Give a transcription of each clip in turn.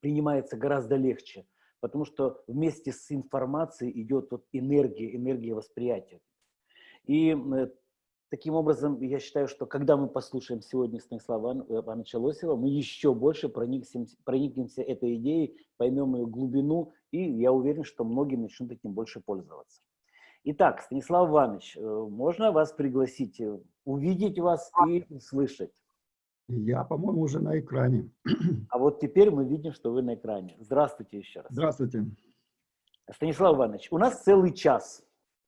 принимается гораздо легче, потому что вместе с информацией идет вот энергия, энергия восприятия. И э, таким образом, я считаю, что когда мы послушаем сегодня Станислава Ивановича Лосева, мы еще больше проникнемся, проникнемся этой идеей, поймем ее глубину, и я уверен, что многие начнут этим больше пользоваться. Итак, Станислав Иванович, э, можно вас пригласить, э, увидеть вас и слышать? Я, по-моему, уже на экране. А вот теперь мы видим, что вы на экране. Здравствуйте еще раз. Здравствуйте. Станислав Иванович, у нас целый час.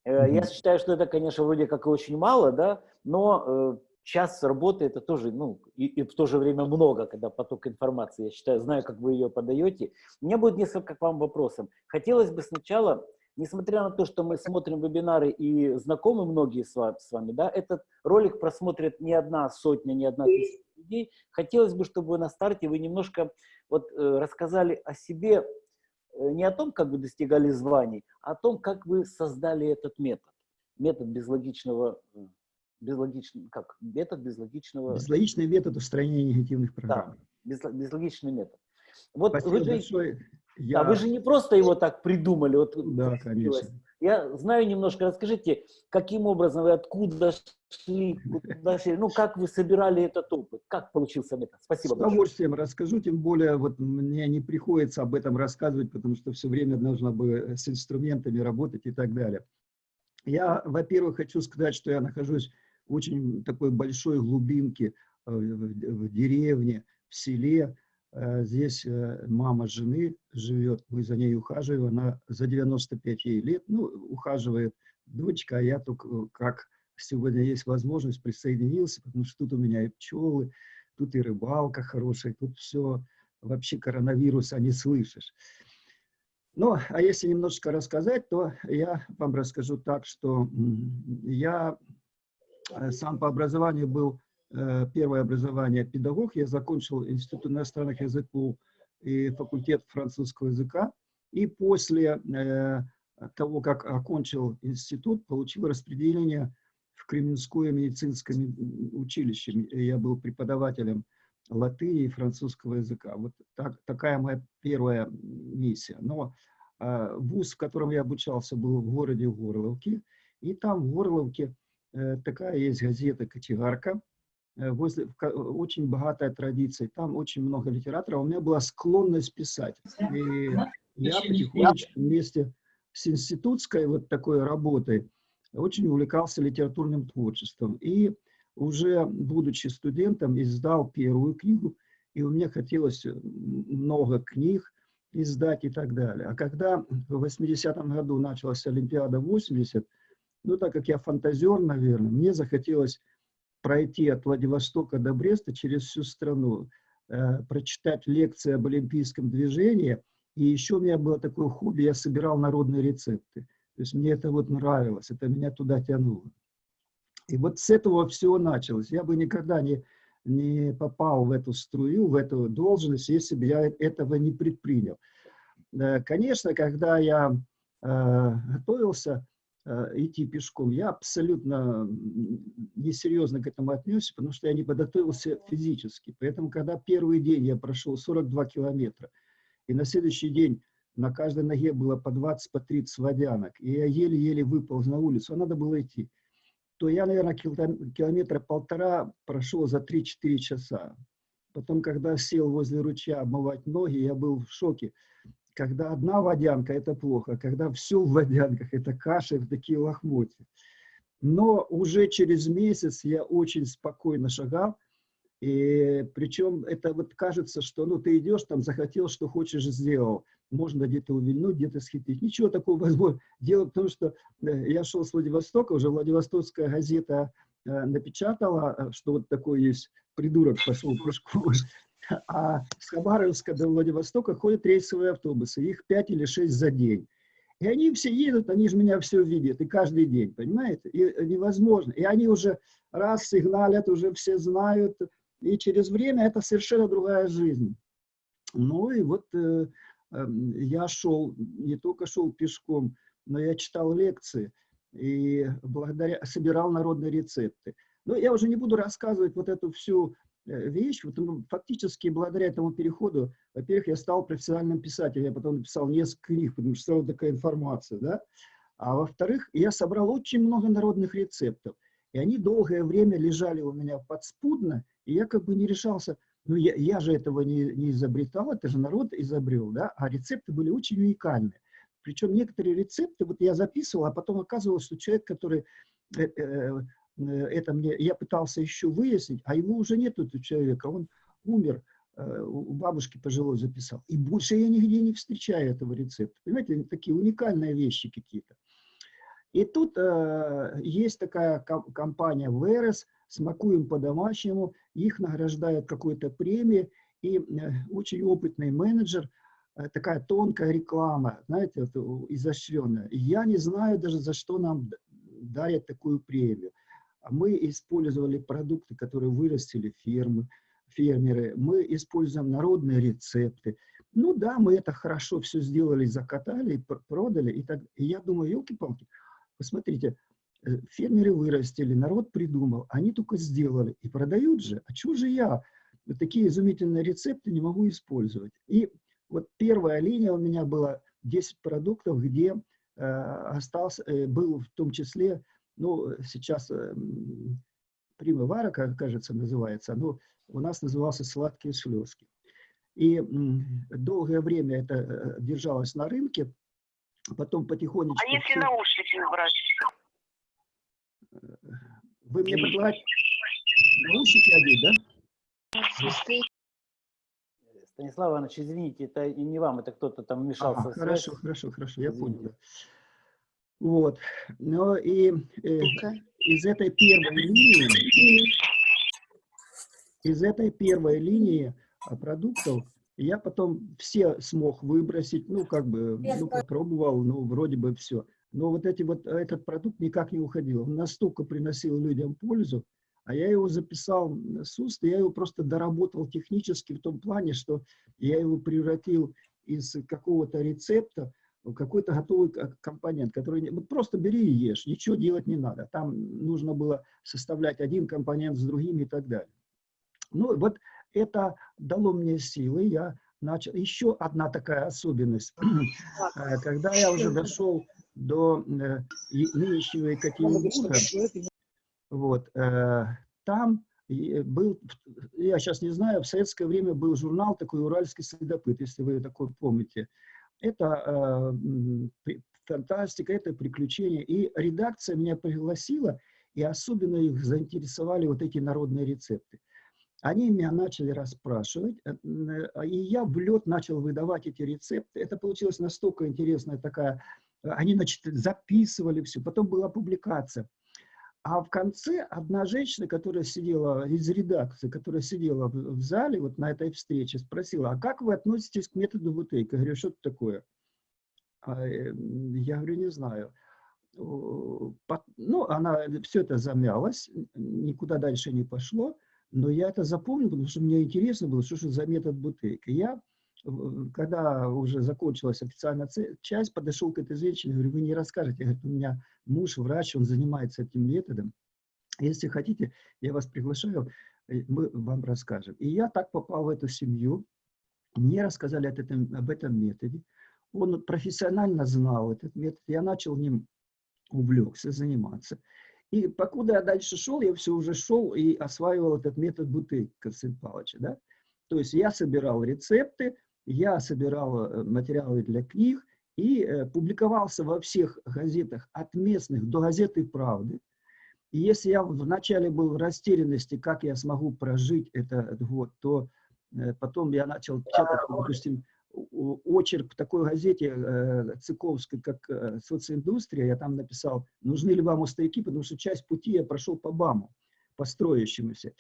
Mm-hmm. Я считаю, что это, конечно, вроде как и очень мало, да, но час работы это тоже, ну, и, и в то же время много, когда поток информации, я считаю, знаю, как вы ее подаете. У меня будет несколько к вам вопросов. Хотелось бы сначала несмотря на то, что мы смотрим вебинары и знакомы многие с вами, с вами да, этот ролик просмотрит не одна сотня, не одна тысяча людей. Хотелось бы, чтобы на старте вы немножко вот, э, рассказали о себе, э, не о том, как вы достигали званий, а о том, как вы создали этот метод. Метод безлогичного, э, безлогичного как? Метод безлогичного... Безлогичный метод устранения негативных программ. Да, безлогичный метод. Вот Спасибо вы же, большое. Я... Да, вы же не просто его так придумали. Вот, да, конечно. Я знаю немножко, расскажите, каким образом вы откуда шли, куда шли, ну, как вы собирали этот опыт, как получился метод? Спасибо С удовольствием большое. расскажу, тем более вот мне не приходится об этом рассказывать, потому что все время нужно бы с инструментами работать и так далее. Я, во-первых, хочу сказать, что я нахожусь в очень такой большой глубинке э, в деревне, в селе, Э, здесь э, мама жены живет, мы за ней ухаживаем, она за 95 ей лет, ну, ухаживает дочка, а я только э, как сегодня есть возможность присоединился, потому что тут у меня и пчелы, тут и рыбалка хорошая, тут все, вообще коронавируса не слышишь. Ну, а если немножко рассказать, то я вам расскажу так, что я сам по образованию был Э, первое образование педагог, я закончил Институт иностранных языков и факультет французского языка. И после э, того, как окончил институт, получил распределение в Кременское медицинское училище. Я был преподавателем латыни и французского языка. Вот так, такая моя первая миссия. Но э, вуз, в котором я обучался, был в городе Горловке. И там в Горловке э, такая есть газета «Кочегарка», Э, возле, очень богатая традиция, там очень много литераторов, у меня была склонность писать. И я потихонечку вместе с институтской вот такой работой очень увлекался литературным творчеством. И уже будучи студентом, издал первую книгу, и у меня хотелось много книг издать и так далее. А когда в 80-м году началась Олимпиада 80, ну, так как я фантазер, наверное, мне захотелось пройти от Владивостока до Бреста через всю страну, э, прочитать лекции об олимпийском движении. И еще у меня было такое хобби, я собирал народные рецепты. То есть мне это вот нравилось, это меня туда тянуло. И вот с этого все началось. Я бы никогда не, не попал в эту струю, в эту должность, если бы я этого не предпринял. Э, конечно, когда я э, готовился, идти пешком. Я абсолютно несерьезно к этому отнесся, потому что я не подготовился физически. Поэтому, когда первый день я прошел 42 километра, и на следующий день на каждой ноге было по 20, по 30 водянок, и я еле-еле выполз на улицу, а надо было идти, то я, наверное, километра полтора прошел за 3-4 часа. Потом, когда сел возле ручья обмывать ноги, я был в шоке когда одна водянка – это плохо, когда все в водянках – это каша в такие лохмотья. Но уже через месяц я очень спокойно шагал, и причем это вот кажется, что ну ты идешь там, захотел, что хочешь, сделал. Можно где-то увильнуть, где-то схитрить. Ничего такого возможно. Дело в том, что э, я шел с Владивостока, уже Владивостокская газета э, напечатала, э, что вот такой есть придурок пошел пешком. А с Хабаровска до Владивостока ходят рейсовые автобусы, их 5 или 6 за день. И они все едут, они же меня все видят, и каждый день, понимаете? И невозможно. И они уже раз сигналят, уже все знают, и через время это совершенно другая жизнь. Ну и вот э, э, я шел, не только шел пешком, но я читал лекции и благодаря, собирал народные рецепты. Но я уже не буду рассказывать вот эту всю э, вещь. Вот, ну, фактически благодаря этому переходу, во-первых, я стал профессиональным писателем, я потом написал несколько книг, потому что стала такая информация, да. А во-вторых, я собрал очень много народных рецептов. И они долгое время лежали у меня подспудно, и я как бы не решался, ну я, я же этого не, не изобретал, это же народ изобрел, да, а рецепты были очень уникальные. Причем некоторые рецепты, вот я записывал, а потом оказывалось, что человек, который э, э, э, это мне, я пытался еще выяснить, а его уже нет, этого человека, он умер, у бабушки пожилой записал. И больше я нигде не встречаю этого рецепта. Понимаете, такие уникальные вещи какие-то. И тут э, есть такая компания Верес, смакуем по-домашнему, их награждают какой-то премией, и э, очень опытный менеджер, э, такая тонкая реклама, знаете, вот, изощренная. Я не знаю даже, за что нам дарят такую премию. Мы использовали продукты, которые вырастили фермы, фермеры, мы используем народные рецепты. Ну да, мы это хорошо все сделали, закатали, продали. И, так, и я думаю, елки-палки, Посмотрите, э, фермеры вырастили, народ придумал, они только сделали и продают же. А чего же я такие изумительные рецепты не могу использовать? И вот первая линия у меня была 10 продуктов, где э, остался, э, был в том числе, ну, сейчас э, примывара, кажется, называется, но у нас назывался сладкие слезки. И долгое время это э, держалось на рынке, потом потихонечку... А если все... наушники убрать? Вы мне предлагаете наушники одеть, да? Станислав Иванович, извините, это и не вам, это кто-то там вмешался. Ага, хорошо, хорошо, хорошо, я извините. понял. Вот. Но и э, из этой первой линии, из этой первой линии продуктов я потом все смог выбросить, ну, как бы, ну, попробовал, ну, вроде бы все. Но вот, эти вот этот продукт никак не уходил. Он настолько приносил людям пользу, а я его записал с уст, и я его просто доработал технически в том плане, что я его превратил из какого-то рецепта какой-то готовый компонент, который вот просто бери и ешь, ничего делать не надо. Там нужно было составлять один компонент с другим и так далее. Ну, вот это дало мне силы, я начал. Еще одна такая особенность. Э, когда я уже дошел до э, нынешнего Екатеринбурга, вот, э, там был, я сейчас не знаю, в советское время был журнал такой «Уральский следопыт», если вы такой помните. Это э, фантастика, это приключения. И редакция меня пригласила, и особенно их заинтересовали вот эти народные рецепты. Они меня начали расспрашивать, э, и я в лед начал выдавать эти рецепты. Это получилось настолько интересная такая... Э, они, значит, записывали все, потом была публикация. А в конце одна женщина, которая сидела из редакции, которая сидела в, зале вот на этой встрече, спросила, а как вы относитесь к методу Бутейка? Я говорю, что это такое? А, э, я говорю, не знаю. Ну, она все это замялась, никуда дальше не пошло. Но я это запомнил, потому что мне интересно было, что же за метод Бутейка. Я, когда уже закончилась официальная часть, подошел к этой женщине, говорю, вы не расскажете. Говорит, у меня муж врач, он занимается этим методом. Если хотите, я вас приглашаю, мы вам расскажем. И я так попал в эту семью. Мне рассказали об этом, об этом методе. Он профессионально знал этот метод. Я начал ним увлекся, заниматься. И покуда я дальше шел, я все уже шел и осваивал этот метод бутыль Константина Павловича. Да? То есть я собирал рецепты, я собирал э, материалы для книг и э, публиковался во всех газетах от местных до газеты «Правды». И если я вначале был в растерянности, как я смогу прожить этот год, то э, потом я начал читать, допустим, очерк в такой газете Цыковской, как «Социиндустрия», я там написал, нужны ли вам мостовики, потому что часть пути я прошел по БАМу, по строящемуся.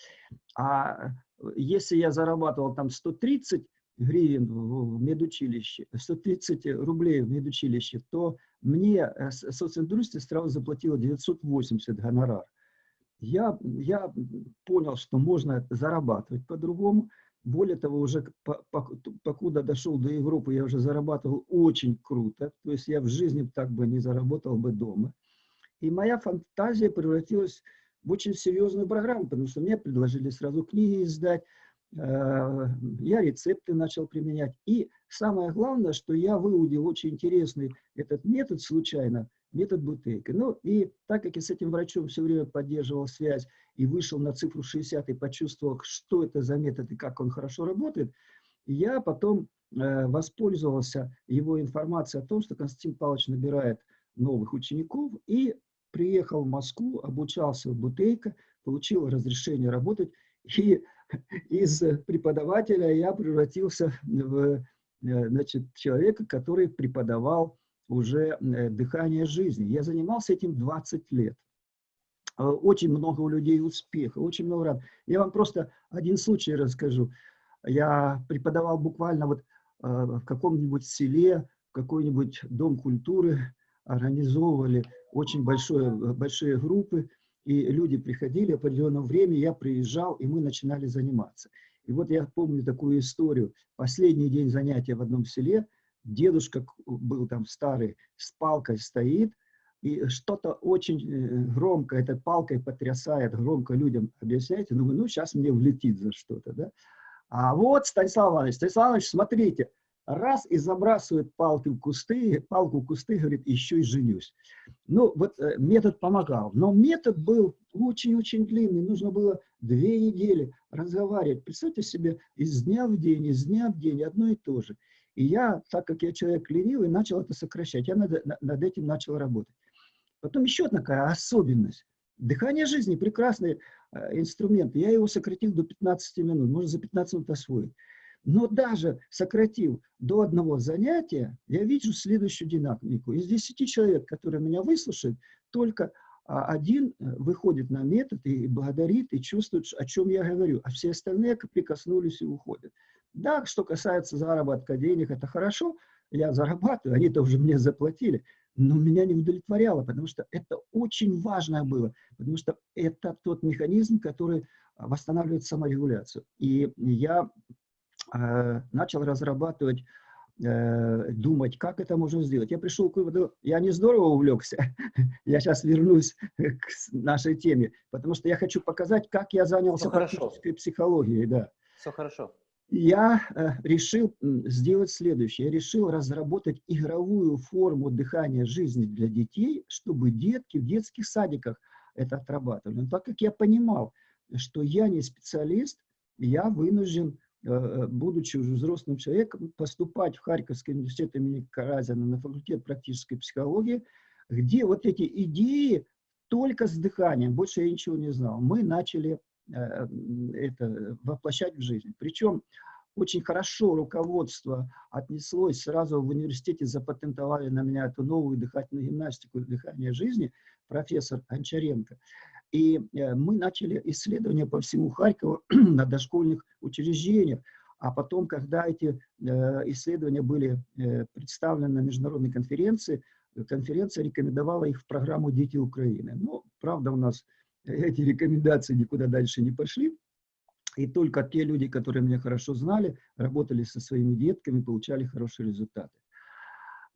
А если я зарабатывал там 130 гривен в медучилище, 130 рублей в медучилище, то мне э, социиндустрия сразу заплатила 980 гонорар. Я, я понял, что можно зарабатывать по-другому, более того, уже покуда дошел до Европы, я уже зарабатывал очень круто. То есть я в жизни так бы не заработал бы дома. И моя фантазия превратилась в очень серьезную программу, потому что мне предложили сразу книги издать, э, я рецепты начал применять. И самое главное, что я выудил очень интересный этот метод случайно, метод Бутейка. Ну и так как я с этим врачом все время поддерживал связь и вышел на цифру 60 и почувствовал, что это за метод и как он хорошо работает, я потом э, воспользовался его информацией о том, что Константин Павлович набирает новых учеников и приехал в Москву, обучался в Бутейко, получил разрешение работать, и из преподавателя я превратился в э, значит, человека, который преподавал уже э, дыхание жизни. Я занимался этим 20 лет. Э, очень много у людей успеха, очень много рад. Я вам просто один случай расскажу. Я преподавал буквально вот в каком-нибудь селе, в какой-нибудь дом культуры, организовывали очень большое, большие группы, и люди приходили, в определенное время я приезжал, и мы начинали заниматься. И вот я помню такую историю. Последний день занятия в одном селе, дедушка был там старый, с палкой стоит, и что-то очень э, громко этой палкой потрясает, громко людям объясняете, думаю, ну, сейчас мне влетит за что-то, да. А вот, Станислав Иванович, Станислав Иванович, смотрите, раз и забрасывает палки в кусты, палку в кусты, говорит, еще и женюсь. Ну, вот э, метод помогал. Но метод был очень-очень длинный. Нужно было две недели разговаривать. Представьте себе, из дня в день, из дня в день одно и то же. И я, так как я человек ленивый, начал это сокращать. Я над, над этим начал работать. Потом еще одна такая особенность. Дыхание жизни – прекрасный э, инструмент. Я его сократил до 15 минут. Можно за 15 минут освоить. Но даже сократив до одного занятия, я вижу следующую динамику. Из 10 человек, которые меня выслушают, только а, один э, выходит на метод и благодарит, и чувствует, о чем я говорю, а все остальные прикоснулись и уходят. Да, что касается заработка денег, это хорошо, я зарабатываю, они-то уже мне заплатили, но меня не удовлетворяло, потому что это очень важное было, потому что это тот механизм, который восстанавливает саморегуляцию. И я начал разрабатывать, э, думать, как это можно сделать. Я пришел к выводу, я не здорово увлекся, я сейчас вернусь к нашей теме, потому что я хочу показать, как я занялся практической психологией. Да. Все хорошо. Я э, решил сделать следующее. Я решил разработать игровую форму дыхания жизни для детей, чтобы детки в детских садиках это отрабатывали. Но так как я понимал, что я не специалист, я вынужден Э, э, будучи уже взрослым человеком, поступать в Харьковский университет имени Каразина на факультет практической психологии, где вот эти идеи только с дыханием, больше я ничего не знал, мы начали э, это воплощать в жизнь. Причем очень хорошо руководство отнеслось, сразу в университете запатентовали на меня эту новую дыхательную гимнастику дыхания жизни, профессор Анчаренко. И э, мы начали исследования по всему Харькову на дошкольных учреждениях. А потом, когда эти э, исследования были э, представлены на международной конференции, конференция рекомендовала их в программу «Дети Украины». Но, правда, у нас эти рекомендации никуда дальше не пошли. И только те люди, которые меня хорошо знали, работали со своими детками, получали хорошие результаты.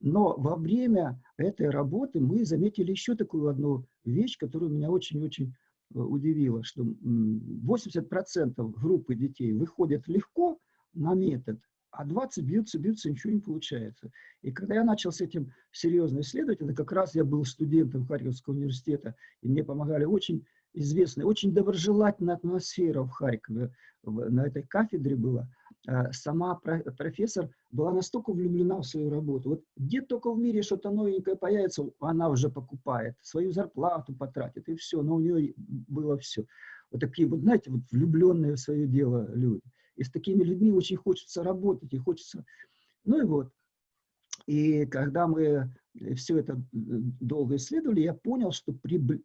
Но во время этой работы мы заметили еще такую одну вещь, которая меня очень-очень э, удивила, что 80% группы детей выходят легко на метод, а 20 бьются, бьются, ничего не получается. И когда я начал с этим серьезно исследовать, это как раз я был студентом Харьковского университета, и мне помогали очень известная, очень доброжелательная атмосфера в Харькове, на этой кафедре была. А сама профессор была настолько влюблена в свою работу. Вот где только в мире что-то новенькое появится, она уже покупает, свою зарплату потратит, и все. Но у нее было все. Вот такие вот, знаете, вот влюбленные в свое дело люди. И с такими людьми очень хочется работать, и хочется... Ну и вот. И когда мы все это долго исследовали, я понял, что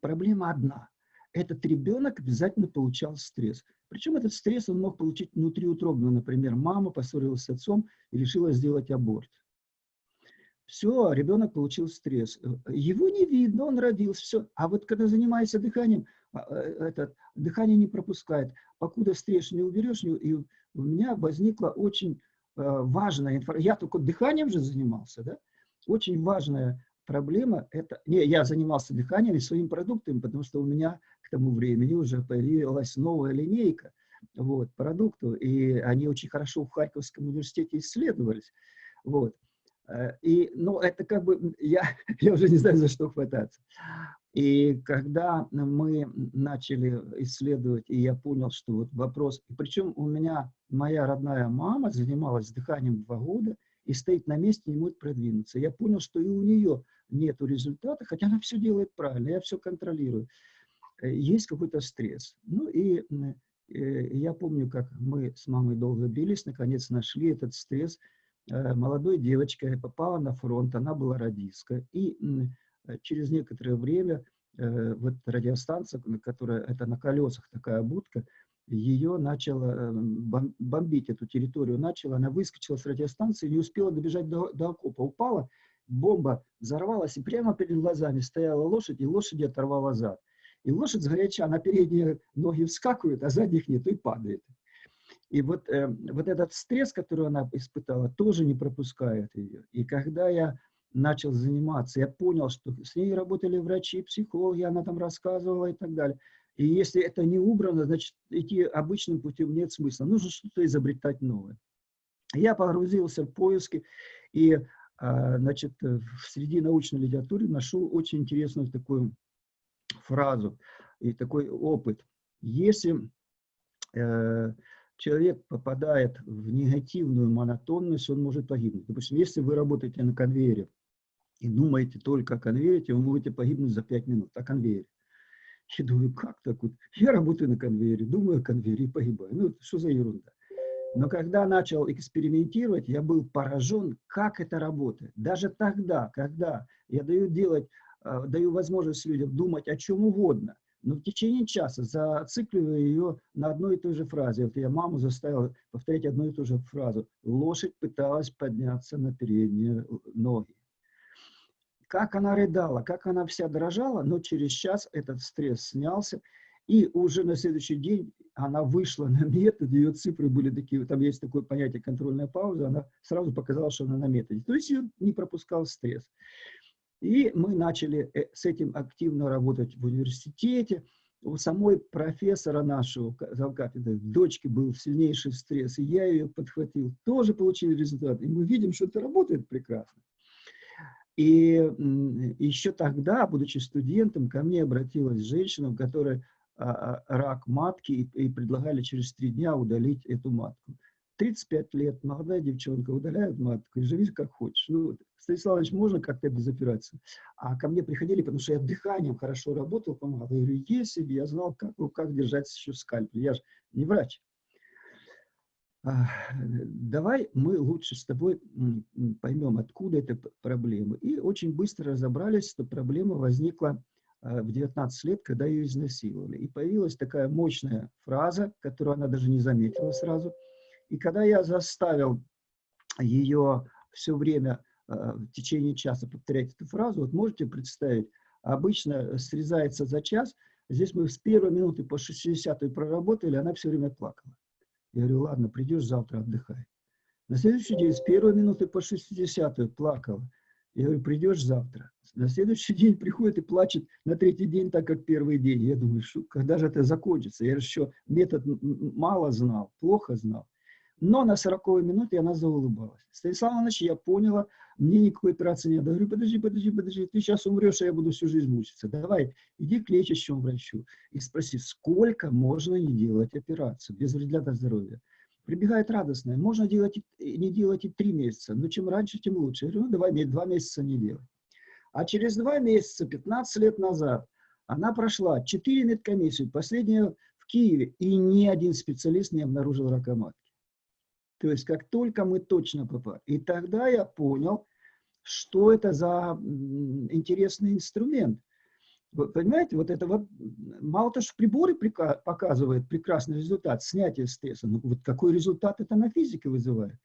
проблема одна. Этот ребенок обязательно получал стресс. Причем этот стресс он мог получить внутриутробно. Например, мама поссорилась с отцом и решила сделать аборт. Все, ребенок получил стресс. Его не видно, он родился, все. А вот когда занимаешься дыханием, а, э, этот, дыхание не пропускает. Покуда стресс не уберешь, и у меня возникла очень э, важная информация. Я только дыханием же занимался, да? Очень важная проблема – это… Не, я занимался дыханием и своими продуктами, потому что у меня к тому времени уже появилась новая линейка вот, продуктов, и они очень хорошо в Харьковском университете исследовались. Вот. Э, и, ну, это как бы, я, я уже не знаю, за что хвататься. И когда мы начали исследовать, и я понял, что вот вопрос, причем у меня моя родная мама занималась дыханием два года и стоит на месте, не может продвинуться. Я понял, что и у нее нет результата, хотя она все делает правильно, я все контролирую. Э, есть какой-то стресс. Ну и э, я помню, как мы с мамой долго бились, наконец нашли этот стресс. Э, молодой девочкой попала на фронт, она была радистка. И через некоторое время вот радиостанция, которая, это на колесах такая будка, ее начала бомбить, эту территорию начала, она выскочила с радиостанции, не успела добежать до, до окопа, упала, бомба взорвалась, и прямо перед глазами стояла лошадь, и лошади оторвала зад. И лошадь сгоряча на передние ноги вскакивает, а задних нет, и падает. И вот, э, вот этот стресс, который она испытала, тоже не пропускает ее. И когда я начал заниматься, я понял, что с ней работали врачи, психологи, она там рассказывала и так далее. И если это не убрано, значит, идти обычным путем нет смысла. Нужно что-то изобретать новое. Я погрузился в поиски, и а, значит, среди научной литературы нашел очень интересную такую фразу и такой опыт. Если э, человек попадает в негативную монотонность, он может погибнуть. Допустим, если вы работаете на конвейере и думаете только о конвейере, вы можете погибнуть за 5 минут, о конвейере. Я думаю, как так вот? Я работаю на конвейере, думаю о конвейере и погибаю. Ну, что за ерунда? Но когда начал экспериментировать, я был поражен, как это работает. Даже тогда, когда я даю делать, даю возможность людям думать о чем угодно, но в течение часа зацикливаю ее на одной и той же фразе. Вот я маму заставил повторять одну и ту же фразу. Лошадь пыталась подняться на передние ноги. Как она рыдала, как она вся дрожала, но через час этот стресс снялся, и уже на следующий день она вышла на метод, ее цифры были такие, там есть такое понятие контрольная пауза, она сразу показала, что она на методе. То есть ее не пропускал стресс. И мы начали э, с этим активно работать в университете. У самой профессора нашего завкафедры, дочки был сильнейший стресс, и я ее подхватил. Тоже получили результат. И мы видим, что это работает прекрасно. И еще тогда, будучи студентом, ко мне обратилась женщина, которая а, а, рак матки и предлагали через три дня удалить эту матку. 35 лет, молодая девчонка, удаляют матку и живи как хочешь. Ну, Станиславович, можно как-то без операции? А ко мне приходили, потому что я дыханием хорошо работал, помогал. Я говорю, если бы я знал, как в руках держать еще скальпель. Я же не врач. А, давай мы лучше с тобой поймем, откуда эта проблема. И очень быстро разобрались, что проблема возникла Э, в 19 лет, когда ее изнасиловали. И появилась такая мощная фраза, которую она даже не заметила сразу. И когда я заставил ее все время э, в течение часа повторять эту фразу, вот можете представить, обычно срезается за час, здесь мы с первой минуты по 60 проработали, она все время плакала. Я говорю, ладно, придешь завтра, отдыхай. На следующий день с первой минуты по 60 плакала. Я говорю, придешь завтра. На следующий день приходит и плачет на третий день, так как первый день. Я думаю, когда же это закончится? Я еще метод мало знал, плохо знал. Но на 40 минуте она заулыбалась. Станислав Иванович, я поняла, мне никакой операции не надо. Я говорю, подожди, подожди, подожди, ты сейчас умрешь, а я буду всю жизнь мучиться. Давай, иди к лечащему врачу и спроси, сколько можно не делать операцию без вреда для здоровья. Прибегает радостная, можно делать не делать и три месяца, но чем раньше, тем лучше. Я говорю, ну давай два месяца не делать. А через два месяца, 15 лет назад, она прошла 4 медкомиссии, последняя в Киеве, и ни один специалист не обнаружил рака матки. То есть как только мы точно попали. И тогда я понял, что это за интересный инструмент. Вы понимаете, вот это вот, мало того, что приборы показывают прекрасный результат, снятие стресса, но вот какой результат это на физике вызывает.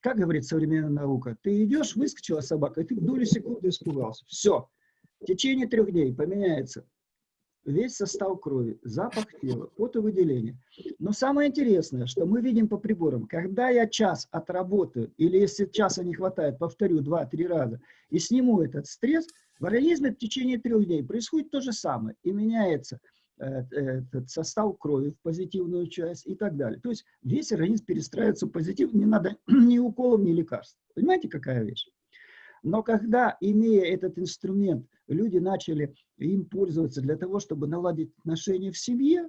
Как говорит современная наука, ты идешь, выскочила собака, и ты в доли секунды испугался. Все. В течение трех дней поменяется весь состав крови, запах тела, потовыделение. Но самое интересное, что мы видим по приборам, когда я час отработаю, или если часа не хватает, повторю два-три раза, и сниму этот стресс, в организме в течение трех дней происходит то же самое, и меняется э, этот состав крови в позитивную часть и так далее. То есть весь организм перестраивается в позитив, не надо ни уколов, ни лекарств. Понимаете, какая вещь? Но когда, имея этот инструмент, люди начали им пользоваться для того, чтобы наладить отношения в семье,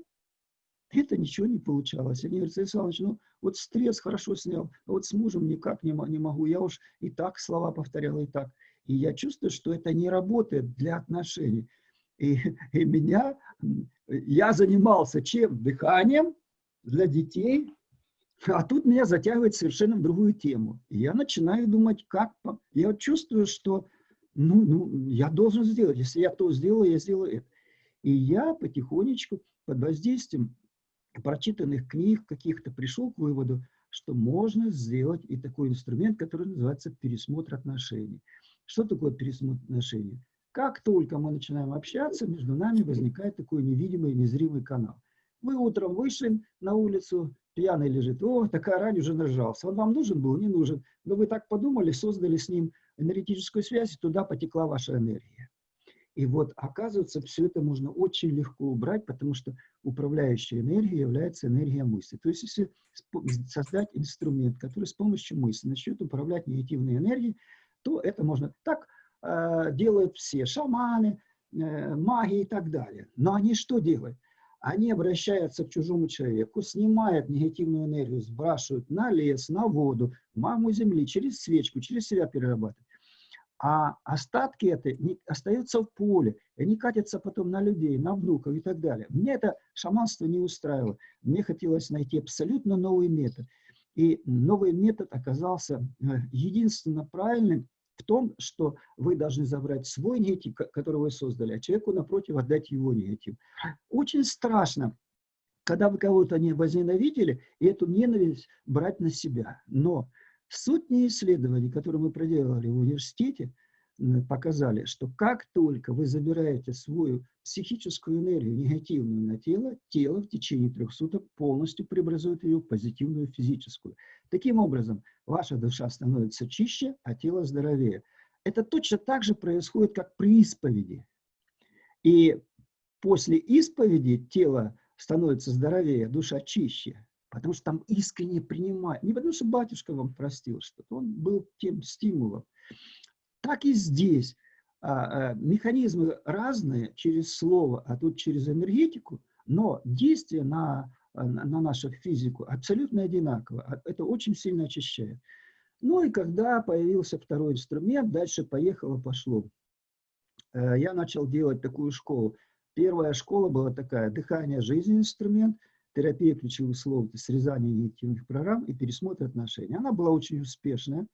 это ничего не получалось. Они говорят, Александр ну вот стресс хорошо снял, а вот с мужем никак не могу. Я уж и так слова повторял, и так. И я чувствую, что это не работает для отношений. И, и меня, я занимался чем? Дыханием для детей, а тут меня затягивает совершенно в другую тему. Я начинаю думать, как... Я чувствую, что ну, ну, я должен сделать. Если я то сделаю, я сделаю это. И я потихонечку под воздействием прочитанных книг каких-то пришел к выводу, что можно сделать и такой инструмент, который называется пересмотр отношений. Что такое пересмотр отношений? Как только мы начинаем общаться, между нами возникает такой невидимый, незримый канал. Вы утром вышли на улицу, пьяный лежит, о, такая рань уже нажался. Он вам нужен был? Не нужен. Но вы так подумали, создали с ним энергетическую связь, и туда потекла ваша энергия. И вот, оказывается, все это можно очень легко убрать, потому что управляющей энергией является энергия мысли. То есть, если создать инструмент, который с помощью мысли начнет управлять негативной энергией, то это можно... Так э, делают все шаманы, э, маги и так далее. Но они что делают? Они обращаются к чужому человеку, снимают негативную энергию, сбрасывают на лес, на воду, маму земли, через свечку, через себя перерабатывают а остатки это остаются в поле, и они катятся потом на людей, на внуков и так далее. Мне это шаманство не устраивало. Мне хотелось найти абсолютно новый метод. И новый метод оказался э, единственно правильным в том, что вы должны забрать свой негатив, который вы создали, а человеку напротив отдать его негатив. Очень страшно, когда вы кого-то не возненавидели, и эту ненависть брать на себя. Но Сотни исследований, которые мы проделали в университете, показали, что как только вы забираете свою психическую энергию негативную на тело, тело в течение трех суток полностью преобразует ее в позитивную физическую. Таким образом, ваша душа становится чище, а тело здоровее. Это точно так же происходит, как при исповеди. И после исповеди тело становится здоровее, душа чище. Потому что там искренне принимают. Не потому что батюшка вам простил что-то, он был тем стимулом. Так и здесь. А, а, механизмы разные через слово, а тут через энергетику, но действие на, на нашу физику абсолютно одинаково. А, это очень сильно очищает. Ну и когда появился второй инструмент, дальше поехало-пошло. Э, я начал делать такую школу. Первая школа была такая, дыхание, жизнь инструмент – терапия ключевых слов, срезание негативных программ и пересмотр отношений. Она была очень успешная.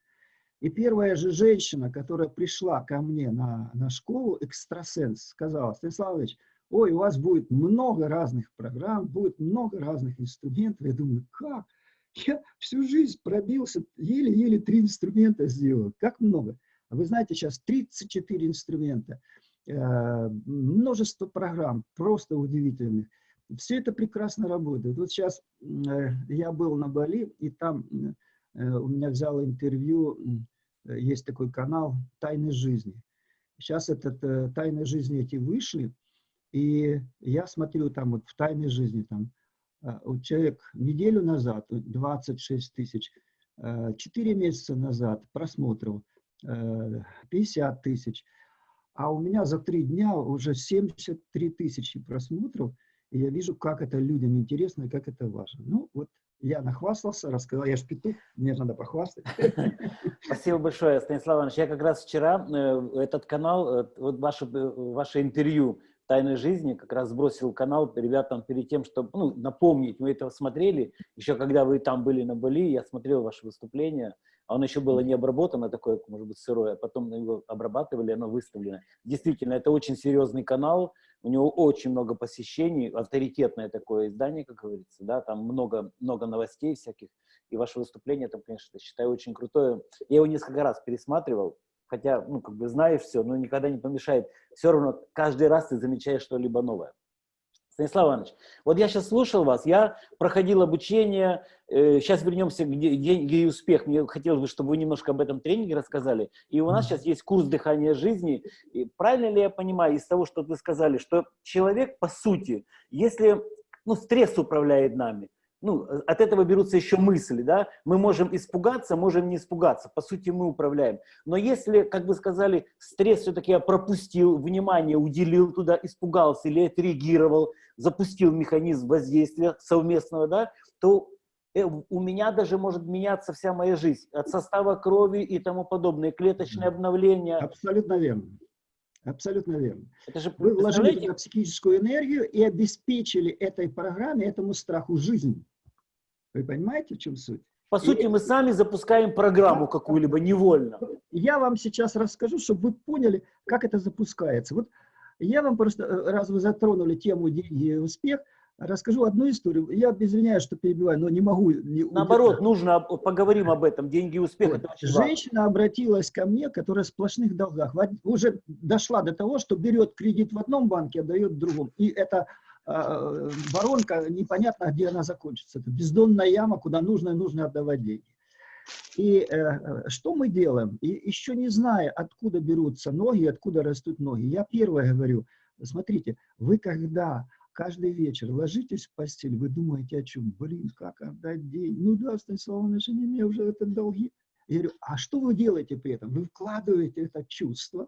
И первая же женщина, которая пришла ко мне на, на школу, экстрасенс, сказала, Станиславович, ой, у вас будет много разных программ, будет много разных инструментов. Я думаю, как? Я всю жизнь пробился, еле-еле три инструмента сделал. Как много? Вы знаете, сейчас 34 инструмента, э, множество программ, просто удивительных. Все это прекрасно работает. Вот сейчас э, я был на Бали, и там у меня взял интервью, э, есть такой канал «Тайны жизни». Сейчас этот «Тайны жизни» эти вышли, и я смотрю там вот в «Тайной жизни», там вот человек неделю назад 26 тысяч, 4 месяца назад просмотров 50 тысяч, а у меня за три дня уже 73 тысячи просмотров – и я вижу, как это людям интересно и как это важно. Ну, вот я нахвастался, рассказал, я ж петух, мне надо похвастать. Спасибо большое, Станислав Иванович. Я как раз вчера э, этот канал, э, вот ваше, э, ваше интервью «Тайной жизни» как раз сбросил канал ребятам перед тем, чтобы ну, напомнить, мы это смотрели, еще когда вы там были на Бали, я смотрел ваше выступление, а он еще было не обработано, такое, может быть, сырое, а потом его обрабатывали, оно выставлено. Действительно, это очень серьезный канал, у него очень много посещений, авторитетное такое издание, как говорится, да, там много, много новостей всяких, и ваше выступление там, конечно, считаю очень крутое. Я его несколько раз пересматривал, хотя, ну, как бы знаешь все, но никогда не помешает. Все равно каждый раз ты замечаешь что-либо новое. Станислав Иванович, вот я сейчас слушал вас, я проходил обучение, э, сейчас вернемся к деньги и успех. Мне хотелось бы, чтобы вы немножко об этом тренинге рассказали. И у нас сейчас есть курс дыхания жизни. И правильно ли я понимаю из того, что вы сказали, что человек, по сути, если ну, стресс управляет нами, ну, от этого берутся еще мысли, да, мы можем испугаться, можем не испугаться, по сути мы управляем. Но если, как вы сказали, стресс все-таки я пропустил, внимание уделил туда, испугался или отреагировал, запустил механизм воздействия совместного, да, то э, у меня даже может меняться вся моя жизнь, от состава крови и тому подобное, клеточное обновление. Абсолютно верно. Абсолютно верно. Это же, Вы вложили туда психическую энергию и обеспечили этой программе, этому страху жизнь. Вы понимаете, в чем суть? По и сути, мы сами запускаем программу какую-либо невольно. Я вам сейчас расскажу, чтобы вы поняли, как это запускается. Вот я вам просто, э, раз вы затронули тему деньги и успех, расскажу одну историю. Я извиняюсь, что перебиваю, но не могу. Не Наоборот, нужно, поговорим об этом. Деньги и успех. Вот. Женщина важно. обратилась ко мне, которая в сплошных долгах. Уже дошла до того, что берет кредит в одном банке, отдает в другом. И это воронка, непонятно, где она закончится. Это бездонная яма, куда нужно и нужно отдавать деньги. И э, что мы делаем? И еще не зная, откуда берутся ноги, откуда растут ноги, я первое говорю, смотрите, вы когда каждый вечер ложитесь в постель, вы думаете о чем? Блин, как отдать деньги? Ну да, Станислав Иванович, не мне уже это долги. Я говорю, а что вы делаете при этом? Вы вкладываете это чувство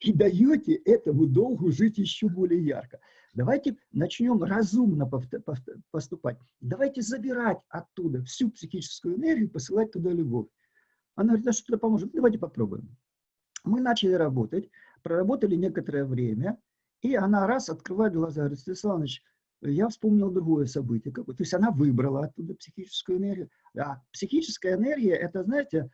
и даете этому долгу жить еще более ярко. Давайте начнем разумно поступать. Давайте забирать оттуда всю психическую энергию, посылать туда любовь. Она говорит, а что это поможет? Давайте попробуем. Мы начали работать, проработали некоторое время, и она раз открывает глаза, говорит, Станислав я вспомнил другое событие. Какое. То есть она выбрала оттуда психическую энергию. А психическая энергия, это, знаете,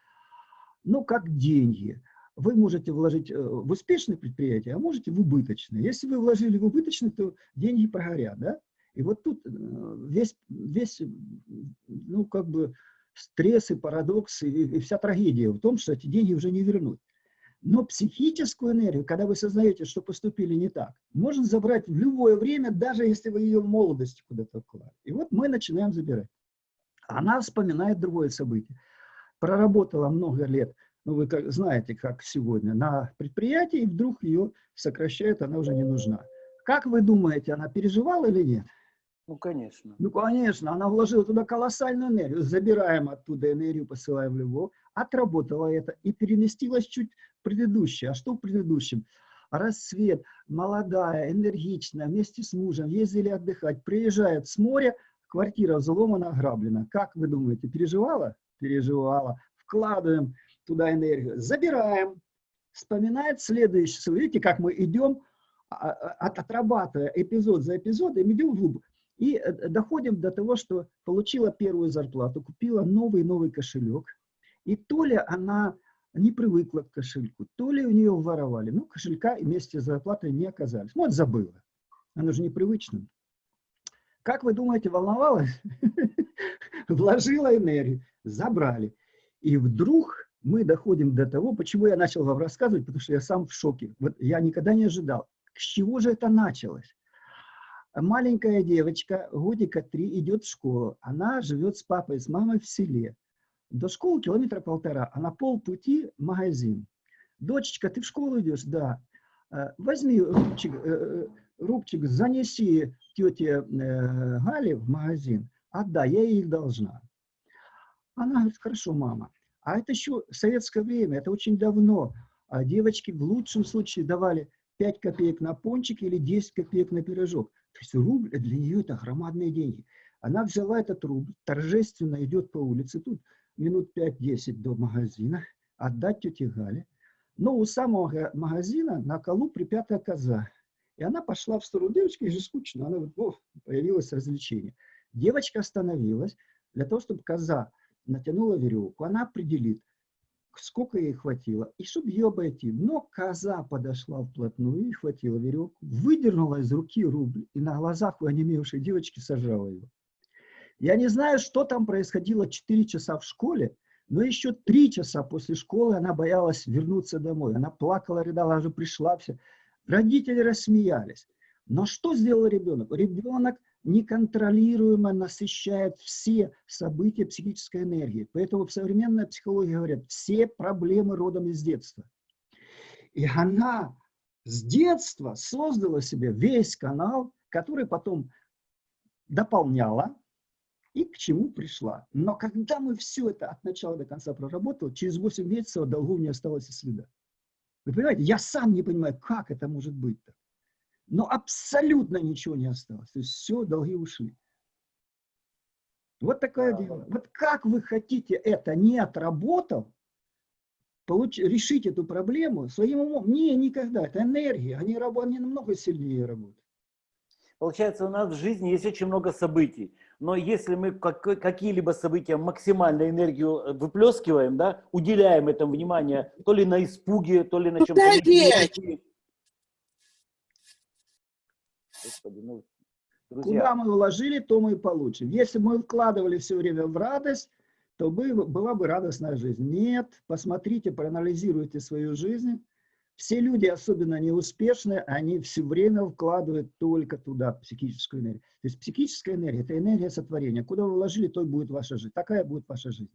ну, как деньги вы можете вложить э, в успешное предприятие, а можете в убыточное. Если вы вложили в убыточное, то деньги прогорят, да? И вот тут э, весь, весь ну, как бы стресс и парадокс, и, и вся трагедия в том, что эти деньги уже не вернуть. Но психическую энергию, когда вы сознаете, что поступили не так, можно забрать в любое время, даже если вы ее в молодости куда-то вкладывали. И вот мы начинаем забирать. Она вспоминает другое событие. Проработала много лет ну вы как, знаете, как сегодня, на предприятии, и вдруг ее сокращают, она уже не нужна. Как вы думаете, она переживала или нет? Ну, конечно. Ну, конечно, она вложила туда колоссальную энергию. Забираем оттуда энергию, посылаем в любовь. Отработала это и переместилась чуть в предыдущее. А что в предыдущем? Рассвет, молодая, энергичная, вместе с мужем, ездили отдыхать, приезжает с моря, квартира взломана, ограблена. Как вы думаете, переживала? Переживала. Вкладываем туда энергию, забираем, вспоминает следующее. Видите, как мы идем, а, а, отрабатывая эпизод за эпизодом, идем вглубь. И э, доходим до того, что получила первую зарплату, купила новый-новый кошелек. И то ли она не привыкла к кошельку, то ли у нее воровали. Ну, кошелька вместе с зарплатой не оказались. Вот забыла. Она же непривычна. Как вы думаете, волновалась? Вложила энергию, забрали. И вдруг мы доходим до того, почему я начал вам рассказывать, потому что я сам в шоке. Вот я никогда не ожидал. С чего же это началось? Маленькая девочка, годика три, идет в школу. Она живет с папой, с мамой в селе. До школы километра полтора, а на полпути магазин. Дочечка, ты в школу идешь? Да. «Э, возьми рубчик, э, э, рубчик занеси тете Гале в магазин. Отдай, я ей должна. Она говорит, хорошо, мама. А это еще советское время, это очень давно. А девочки в лучшем случае давали 5 копеек на пончик или 10 копеек на пирожок. То есть рубль для нее это громадные деньги. Она взяла этот рубль, торжественно идет по улице, тут минут 5-10 до магазина, отдать тете Гале. Но у самого магазина на колу припятая коза. И она пошла в сторону девочки, же скучно, она вот, о, появилось развлечение. Девочка остановилась для того, чтобы коза натянула веревку, она определит, сколько ей хватило, и чтобы ее обойти. Но коза подошла вплотную и хватила веревку, выдернула из руки рубль, и на глазах у онемевшей девочки сожрала ее. Я не знаю, что там происходило 4 часа в школе, но еще 3 часа после школы она боялась вернуться домой. Она плакала, рыдала, уже пришла все. Родители рассмеялись. Но что сделал ребенок? Ребенок неконтролируемо насыщает все события психической энергии. Поэтому в современной психологии говорят, все проблемы родом из детства. И она с детства создала себе весь канал, который потом дополняла и к чему пришла. Но когда мы все это от начала до конца проработали, через 8 месяцев долгов не осталось и следа. Вы понимаете, я сам не понимаю, как это может быть-то. Но абсолютно ничего не осталось. То есть все, долги ушли. Вот такое дело. Вот как вы хотите это, не отработав, получ, решить эту проблему своим умом? Не, никогда. Это энергия. Они, они намного сильнее работают. Получается, у нас в жизни есть очень много событий. Но если мы какие-либо события максимально энергию э, выплескиваем, да, уделяем этому внимание то ли на испуге, то ли на чем-то... Господи, ну, друзья. Куда мы вложили, то мы и получим. Если мы вкладывали все время в радость, то бы, была бы радостная жизнь. Нет, посмотрите, проанализируйте свою жизнь. Все люди, особенно неуспешные, они все время вкладывают только туда психическую энергию. То есть психическая энергия – это энергия сотворения. Куда вы вложили, то и будет ваша жизнь. Такая будет ваша жизнь.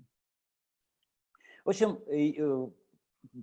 В общем, э,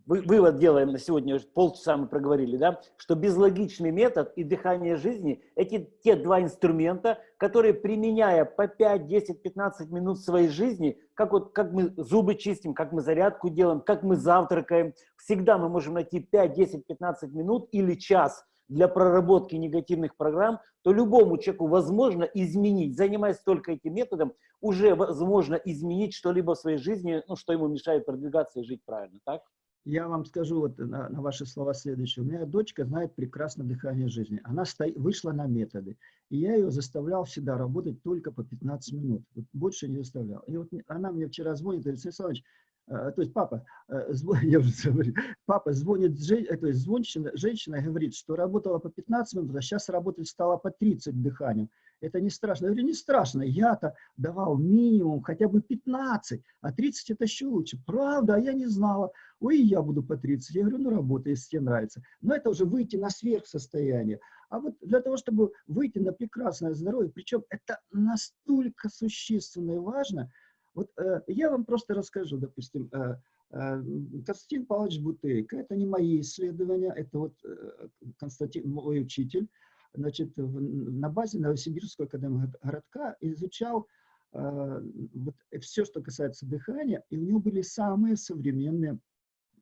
вывод делаем на сегодня, полчаса мы проговорили, да, что безлогичный метод и дыхание жизни – эти те два инструмента, которые, применяя по 5, 10, 15 минут своей жизни, как, вот, как мы зубы чистим, как мы зарядку делаем, как мы завтракаем, всегда мы можем найти 5, 10, 15 минут или час для проработки негативных программ, то любому человеку возможно изменить, занимаясь только этим методом, уже возможно изменить что-либо в своей жизни, ну, что ему мешает продвигаться и жить правильно, так? Я вам скажу вот на, на ваши слова следующее. У меня дочка знает прекрасно дыхание жизни. Она сто... вышла на методы. И я ее заставлял всегда работать только по 15 минут. Вот больше не заставлял. И вот она мне вчера звонит, говорит, Александр э, то есть папа, э, я уже говорю, папа звонит, э, то есть звонщина, женщина говорит, что работала по 15 минут, а сейчас работать стала по 30 дыханием это не страшно. Я говорю, не страшно, я-то давал минимум хотя бы 15, а 30 это еще лучше. Правда, а я не знала. Ой, я буду по 30. Я говорю, ну работай, если тебе нравится. Но это уже выйти на сверхсостояние. А вот для того, чтобы выйти на прекрасное здоровье, причем это настолько существенно и важно, вот э, я вам просто расскажу, допустим, э, э, Константин Павлович Бутейко, это не мои исследования, это вот э, Константин, мой учитель, значит, на базе Новосибирского академии городка изучал э, вот, все, что касается дыхания, и у него были самые современные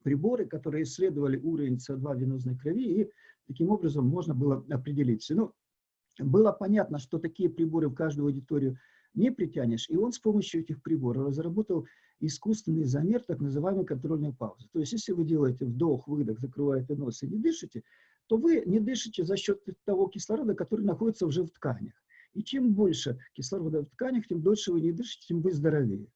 приборы, которые исследовали уровень СО2 в венозной крови, и таким образом можно было определить. Ну, было понятно, что такие приборы в каждую аудиторию не притянешь, и он с помощью этих приборов разработал искусственный замер так называемой контрольной паузы. То есть, если вы делаете вдох, выдох, закрываете нос и не дышите, то вы не дышите за счет того кислорода, который находится уже в тканях. И чем больше кислорода в тканях, тем дольше вы не дышите, тем вы здоровее.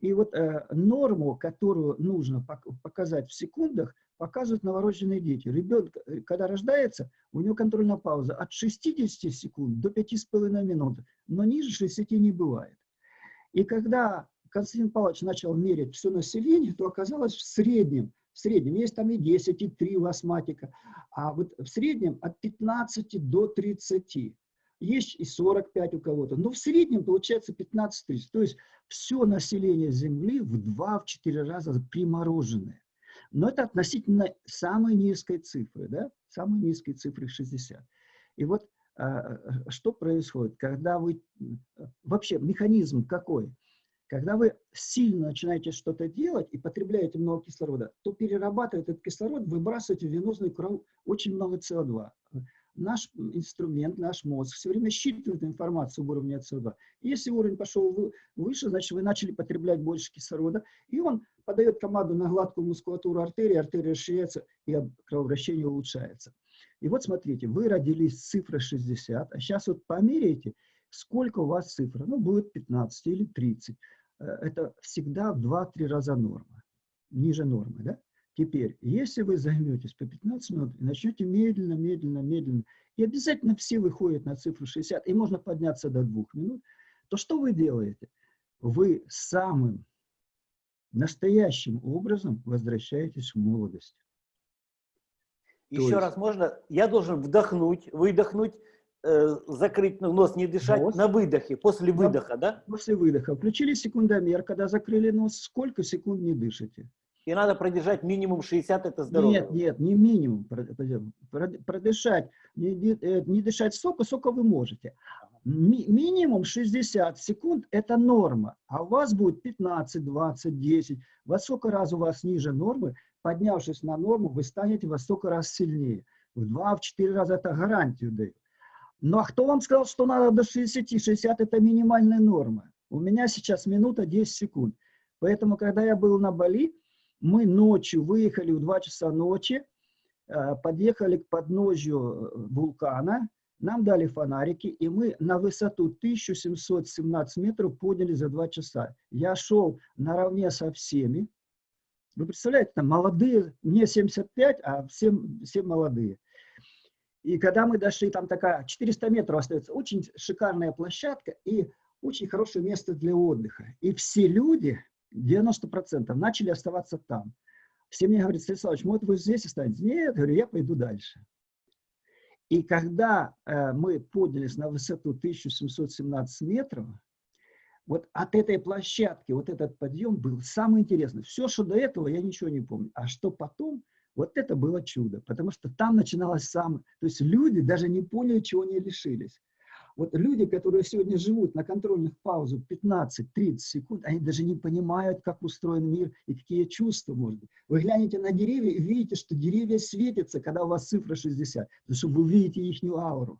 И вот э, норму, которую нужно показать в секундах, показывают новорожденные дети. Ребенок, э, когда рождается, у него контрольная пауза от 60 секунд до 5,5 минут, но ниже 60 не бывает. И когда Константин Павлович начал мерить все население, то оказалось в среднем в среднем. Есть там и 10, и 3 у астматика. А вот в среднем от 15 до 30. Есть и 45 у кого-то. Но в среднем получается 15-30. То есть все население Земли в 2-4 раза примороженное. Но это относительно самой низкой цифры. Да? Самой низкой цифры 60. И вот а, что происходит, когда вы... Вообще механизм какой? Когда вы сильно начинаете что-то делать и потребляете много кислорода, то перерабатывает этот кислород, выбрасываете в венозную кровь очень много СО2. Наш инструмент, наш мозг все время считывает информацию об уровне СО2. Если уровень пошел выше, значит, вы начали потреблять больше кислорода, и он подает команду на гладкую мускулатуру артерии, артерия расширяется, и кровообращение улучшается. И вот смотрите, вы родились с цифрой 60, а сейчас вот померяйте, сколько у вас цифра. Ну, будет 15 или 30. Э, это всегда в 2-3 раза норма, ниже нормы. Да? Теперь, если вы займетесь по 15 минут и начнете медленно, медленно, медленно, и обязательно все выходят на цифру 60, и можно подняться до 2 минут, то что вы делаете? Вы самым настоящим образом возвращаетесь в молодость. Еще есть- раз можно? Я должен вдохнуть, выдохнуть, э, закрыть нос, не дышать Нос. на выдохе, после выдоха, да? После выдоха включили секундомер, когда закрыли нос, сколько секунд не дышите? И надо продержать минимум 60, это здорово. Нет, нет, не минимум прод- прод- продышать, не, э, не дышать сока, сока вы можете. Ми- минимум 60 секунд – это норма, а у вас будет 15, 20, 10. Во сколько раз у вас ниже нормы, поднявшись на норму, вы станете во столько раз сильнее. В 2-4 раза это гарантию даю. Ну а кто вам сказал, что надо до 60? 60 – это минимальная норма. У меня сейчас минута 10 секунд. Поэтому, когда я был на Бали, мы ночью выехали в 2 часа ночи, э, подъехали к подножью э, вулкана, нам дали фонарики, и мы на высоту 1717 метров подняли за 2 часа. Я шел наравне со всеми. Вы представляете, там молодые, мне 75, а все, все молодые. И когда мы дошли, там такая 400 метров остается, очень шикарная площадка и очень хорошее место для отдыха. И все люди, 90%, начали оставаться там. Все мне говорят, Станиславович, может, вы здесь останетесь? Нет, говорю, я пойду дальше. И когда э, мы поднялись на высоту 1717 метров, вот от этой площадки, вот этот подъем был самый интересный. Все, что до этого, я ничего не помню. А что потом, вот это было чудо. Потому что там начиналось самое... То есть люди даже не поняли, чего они лишились. Вот люди, которые сегодня живут на контрольных паузах 15-30 секунд, они даже не понимают, как устроен мир и какие чувства может быть. Вы глянете на деревья и видите, что деревья светятся, когда у вас цифра 60, потому что вы видите их ауру.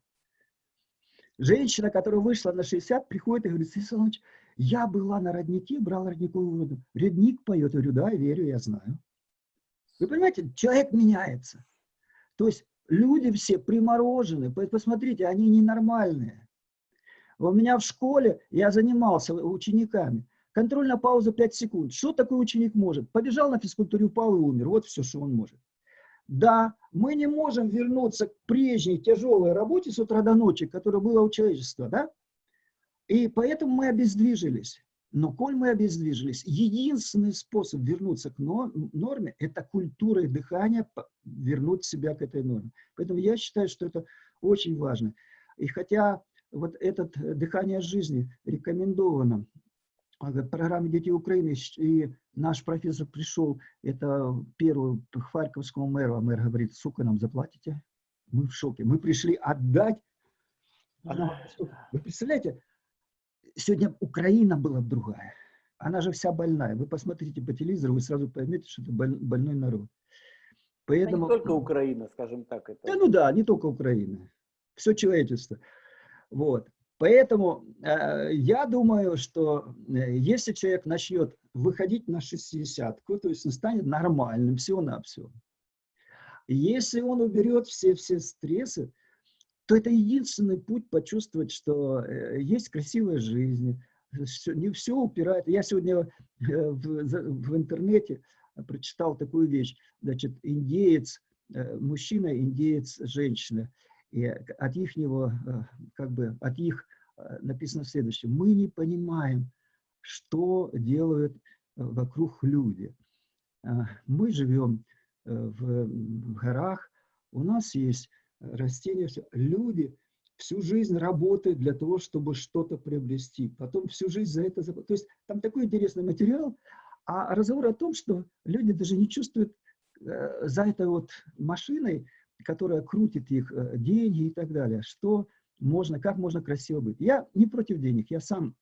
Женщина, которая вышла на 60, приходит и говорит, Иванович, я была на роднике, брала родниковую воду. Родник поет. Я говорю, да, верю, я знаю. Вы понимаете, человек меняется. То есть люди все приморожены. Посмотрите, они ненормальные. У меня в школе я занимался учениками. Контрольная пауза 5 секунд. Что такой ученик может? Побежал на физкультуре, упал и умер. Вот все, что он может. Да, мы не можем вернуться к прежней тяжелой работе с утра до ночи, которая была у человечества, да? И поэтому мы обездвижились. Но коль мы обездвижились, единственный способ вернуться к норме – это культурой дыхания вернуть себя к этой норме. Поэтому я считаю, что это очень важно. И хотя вот это дыхание жизни рекомендовано в программе «Дети Украины», и наш профессор пришел, это первый к Харьковскому мэру, а мэр говорит, сука, нам заплатите? Мы в шоке. Мы пришли отдать. Она, вы представляете, сегодня Украина была другая. Она же вся больная. Вы посмотрите по телевизору, вы сразу поймете, что это больной народ. Поэтому... Не только Украина, скажем так. Это... Да, ну да, не только Украина. Все человечество. Вот. Поэтому э, я думаю, что э, если человек начнет выходить на 60 то есть он станет нормальным всего-навсего. Если он уберет все, все стрессы, то это единственный путь почувствовать, что э, есть красивая жизнь, все, не все упирает. Я сегодня э, в, в интернете прочитал такую вещь, значит, индеец, э, мужчина, индеец, женщина. И от их, него, как бы, от их написано следующее. Мы не понимаем, что делают вокруг люди. Мы живем в горах, у нас есть растения, все. люди всю жизнь работают для того, чтобы что-то приобрести, потом всю жизнь за это... То есть там такой интересный материал, а разговор о том, что люди даже не чувствуют э, за этой вот машиной, которая крутит их э, деньги и так далее, что можно, как можно красиво быть. Я не против денег, я сам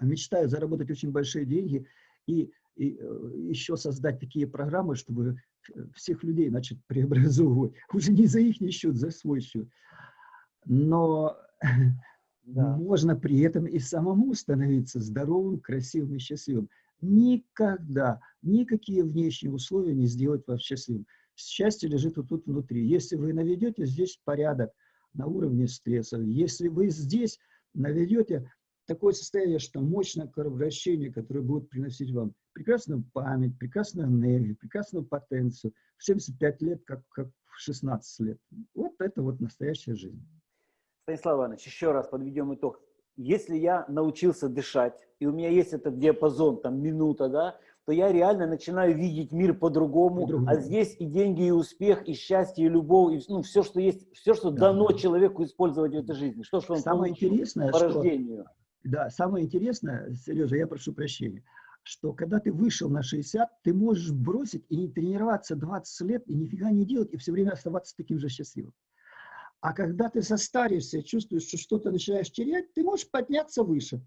мечтаю заработать очень большие деньги и, и э, еще создать такие программы, чтобы всех людей начать преобразовывать. Уже не за их счет, за свой счет. Но да. можно при этом и самому становиться здоровым, красивым и счастливым. Никогда, никакие внешние условия не сделать вас счастливым. Счастье лежит вот тут внутри. Если вы наведете здесь порядок на уровне стресса, если вы здесь наведете такое состояние, что мощное кровообращение, которое будет приносить вам прекрасную память, прекрасную энергию, прекрасную потенцию в 75 лет, как, как в 16 лет. Вот это вот настоящая жизнь. Станислав Иванович, еще раз подведем итог. Если я научился дышать, и у меня есть этот диапазон, там, минута, да, то я реально начинаю видеть мир по-другому. По а здесь и деньги, и успех, и счастье, и любовь, и ну, все, что есть, все, что Да, дано да. человеку использовать в этой жизни. Что, что он Самое интересное, по что рождению. Да, самое интересное, Сережа, я прошу прощения, что когда ты вышел на 60, ты можешь бросить и не тренироваться 20 лет, и нифига не делать, и все время оставаться таким же счастливым. А когда ты состаришься, чувствуешь, что что-то начинаешь терять, ты можешь подняться выше.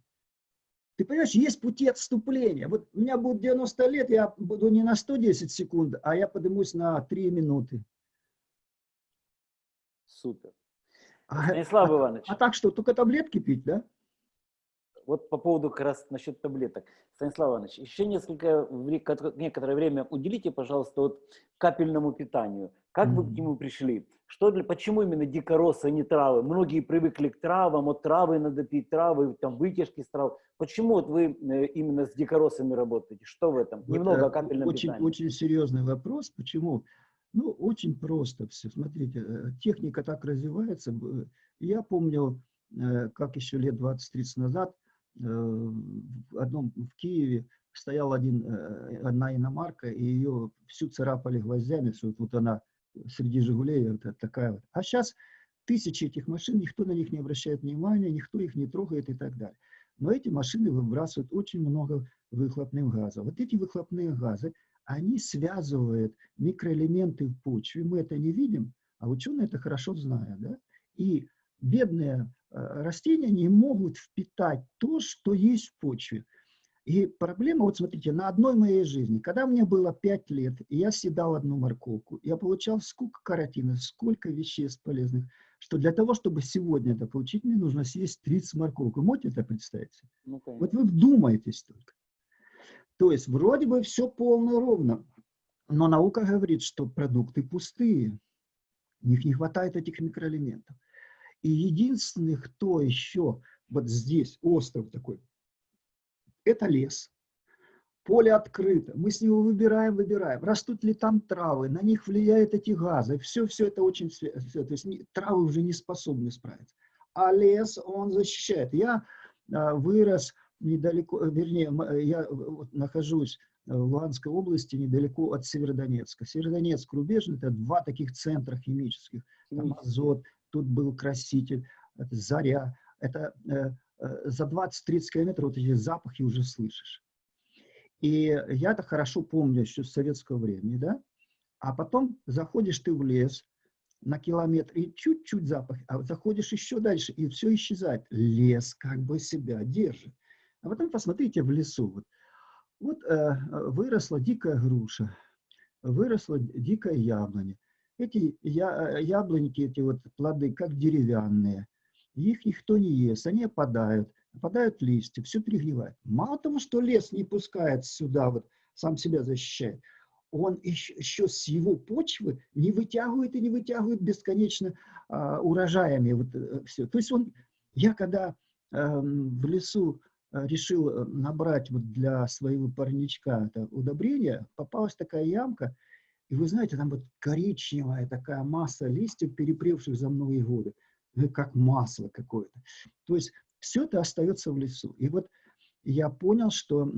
Ты понимаешь, есть пути отступления. Вот у меня будет 90 лет, я буду не на 110 секунд, а я поднимусь на 3 минуты. Супер. А, Станислав а- Иванович, а так что, только таблетки пить, да? Вот по поводу как раз насчет таблеток. Станислав Иванович, еще несколько, некоторое время уделите, пожалуйста, вот капельному питанию. Как вы к нему пришли? Что для, почему именно дикоросы, а не травы? Многие привыкли к травам, от травы надо пить травы, там вытяжки с трав. Почему вот вы э, именно с дикоросами работаете? Что в этом? Вот, Немного э, о капельном очень, питании. Очень серьезный вопрос. Почему? Ну, очень просто все. Смотрите, э, техника так развивается. Я помню, э, как еще лет 20-30 назад э, в одном в Киеве стоял один, э, одна иномарка, и ее всю царапали гвоздями, что вот она среди «Жигулей» вот такая вот. А сейчас тысячи этих машин, никто на них не обращает внимания, никто их не трогает и так далее. Но эти машины выбрасывают очень много выхлопных газов. Вот эти выхлопные газы, они связывают микроэлементы в почве. Мы это не видим, а ученые это хорошо знают. Да? И бедные э, растения не могут впитать то, что есть в почве. И проблема, вот смотрите, на одной моей жизни, когда мне было 5 лет, и я съедал одну морковку, я получал сколько каротина, сколько веществ полезных, что для того, чтобы сегодня это получить, мне нужно съесть 30 морковок. Вы можете это представить? Ну. Вот вы вдумайтесь только. То есть вроде бы все полно ровно, но наука говорит, что продукты пустые, у них не хватает этих микроэлементов. И единственный, кто еще вот здесь, остров такой, это лес. Поле открыто, мы с него выбираем, выбираем. Растут ли там травы, на них влияют эти газы. Все, все это очень... всё, То есть травы уже не способны справиться. А лес, он защищает. Я а, вырос недалеко, вернее, я нахожусь в Луганской области, недалеко от Северодонецка. Северодонецк, Рубежный – это два таких центра химических. Там азот, тут был краситель, это заря. Это э, э, за 20-30 километров вот эти запахи уже слышишь. И я это хорошо помню еще с советского времени, да? А потом заходишь ты в лес на километр, и чуть-чуть запах, а заходишь еще дальше, и все исчезает. Лес как бы себя держит. А потом посмотрите в лесу. Вот, вот э, выросла дикая груша, выросла дикая яблоня. Эти я, э, яблоньки, эти вот плоды, как деревянные. Их никто не ест, они опадают, опадают листья, все перегнивает. Мало того, что лес не пускает сюда, вот сам себя защищает, он еще, еще с его почвы не вытягивает и не вытягивает бесконечно а, урожаями. Вот, все. То есть он, я когда эм, в лесу э, решил э, набрать вот для своего парничка это удобрение, попалась такая ямка, и вы знаете, там вот коричневая такая масса листьев, перепревших за многие годы, ну, как масло какое-то. То есть все это остается в лесу. И вот я понял, что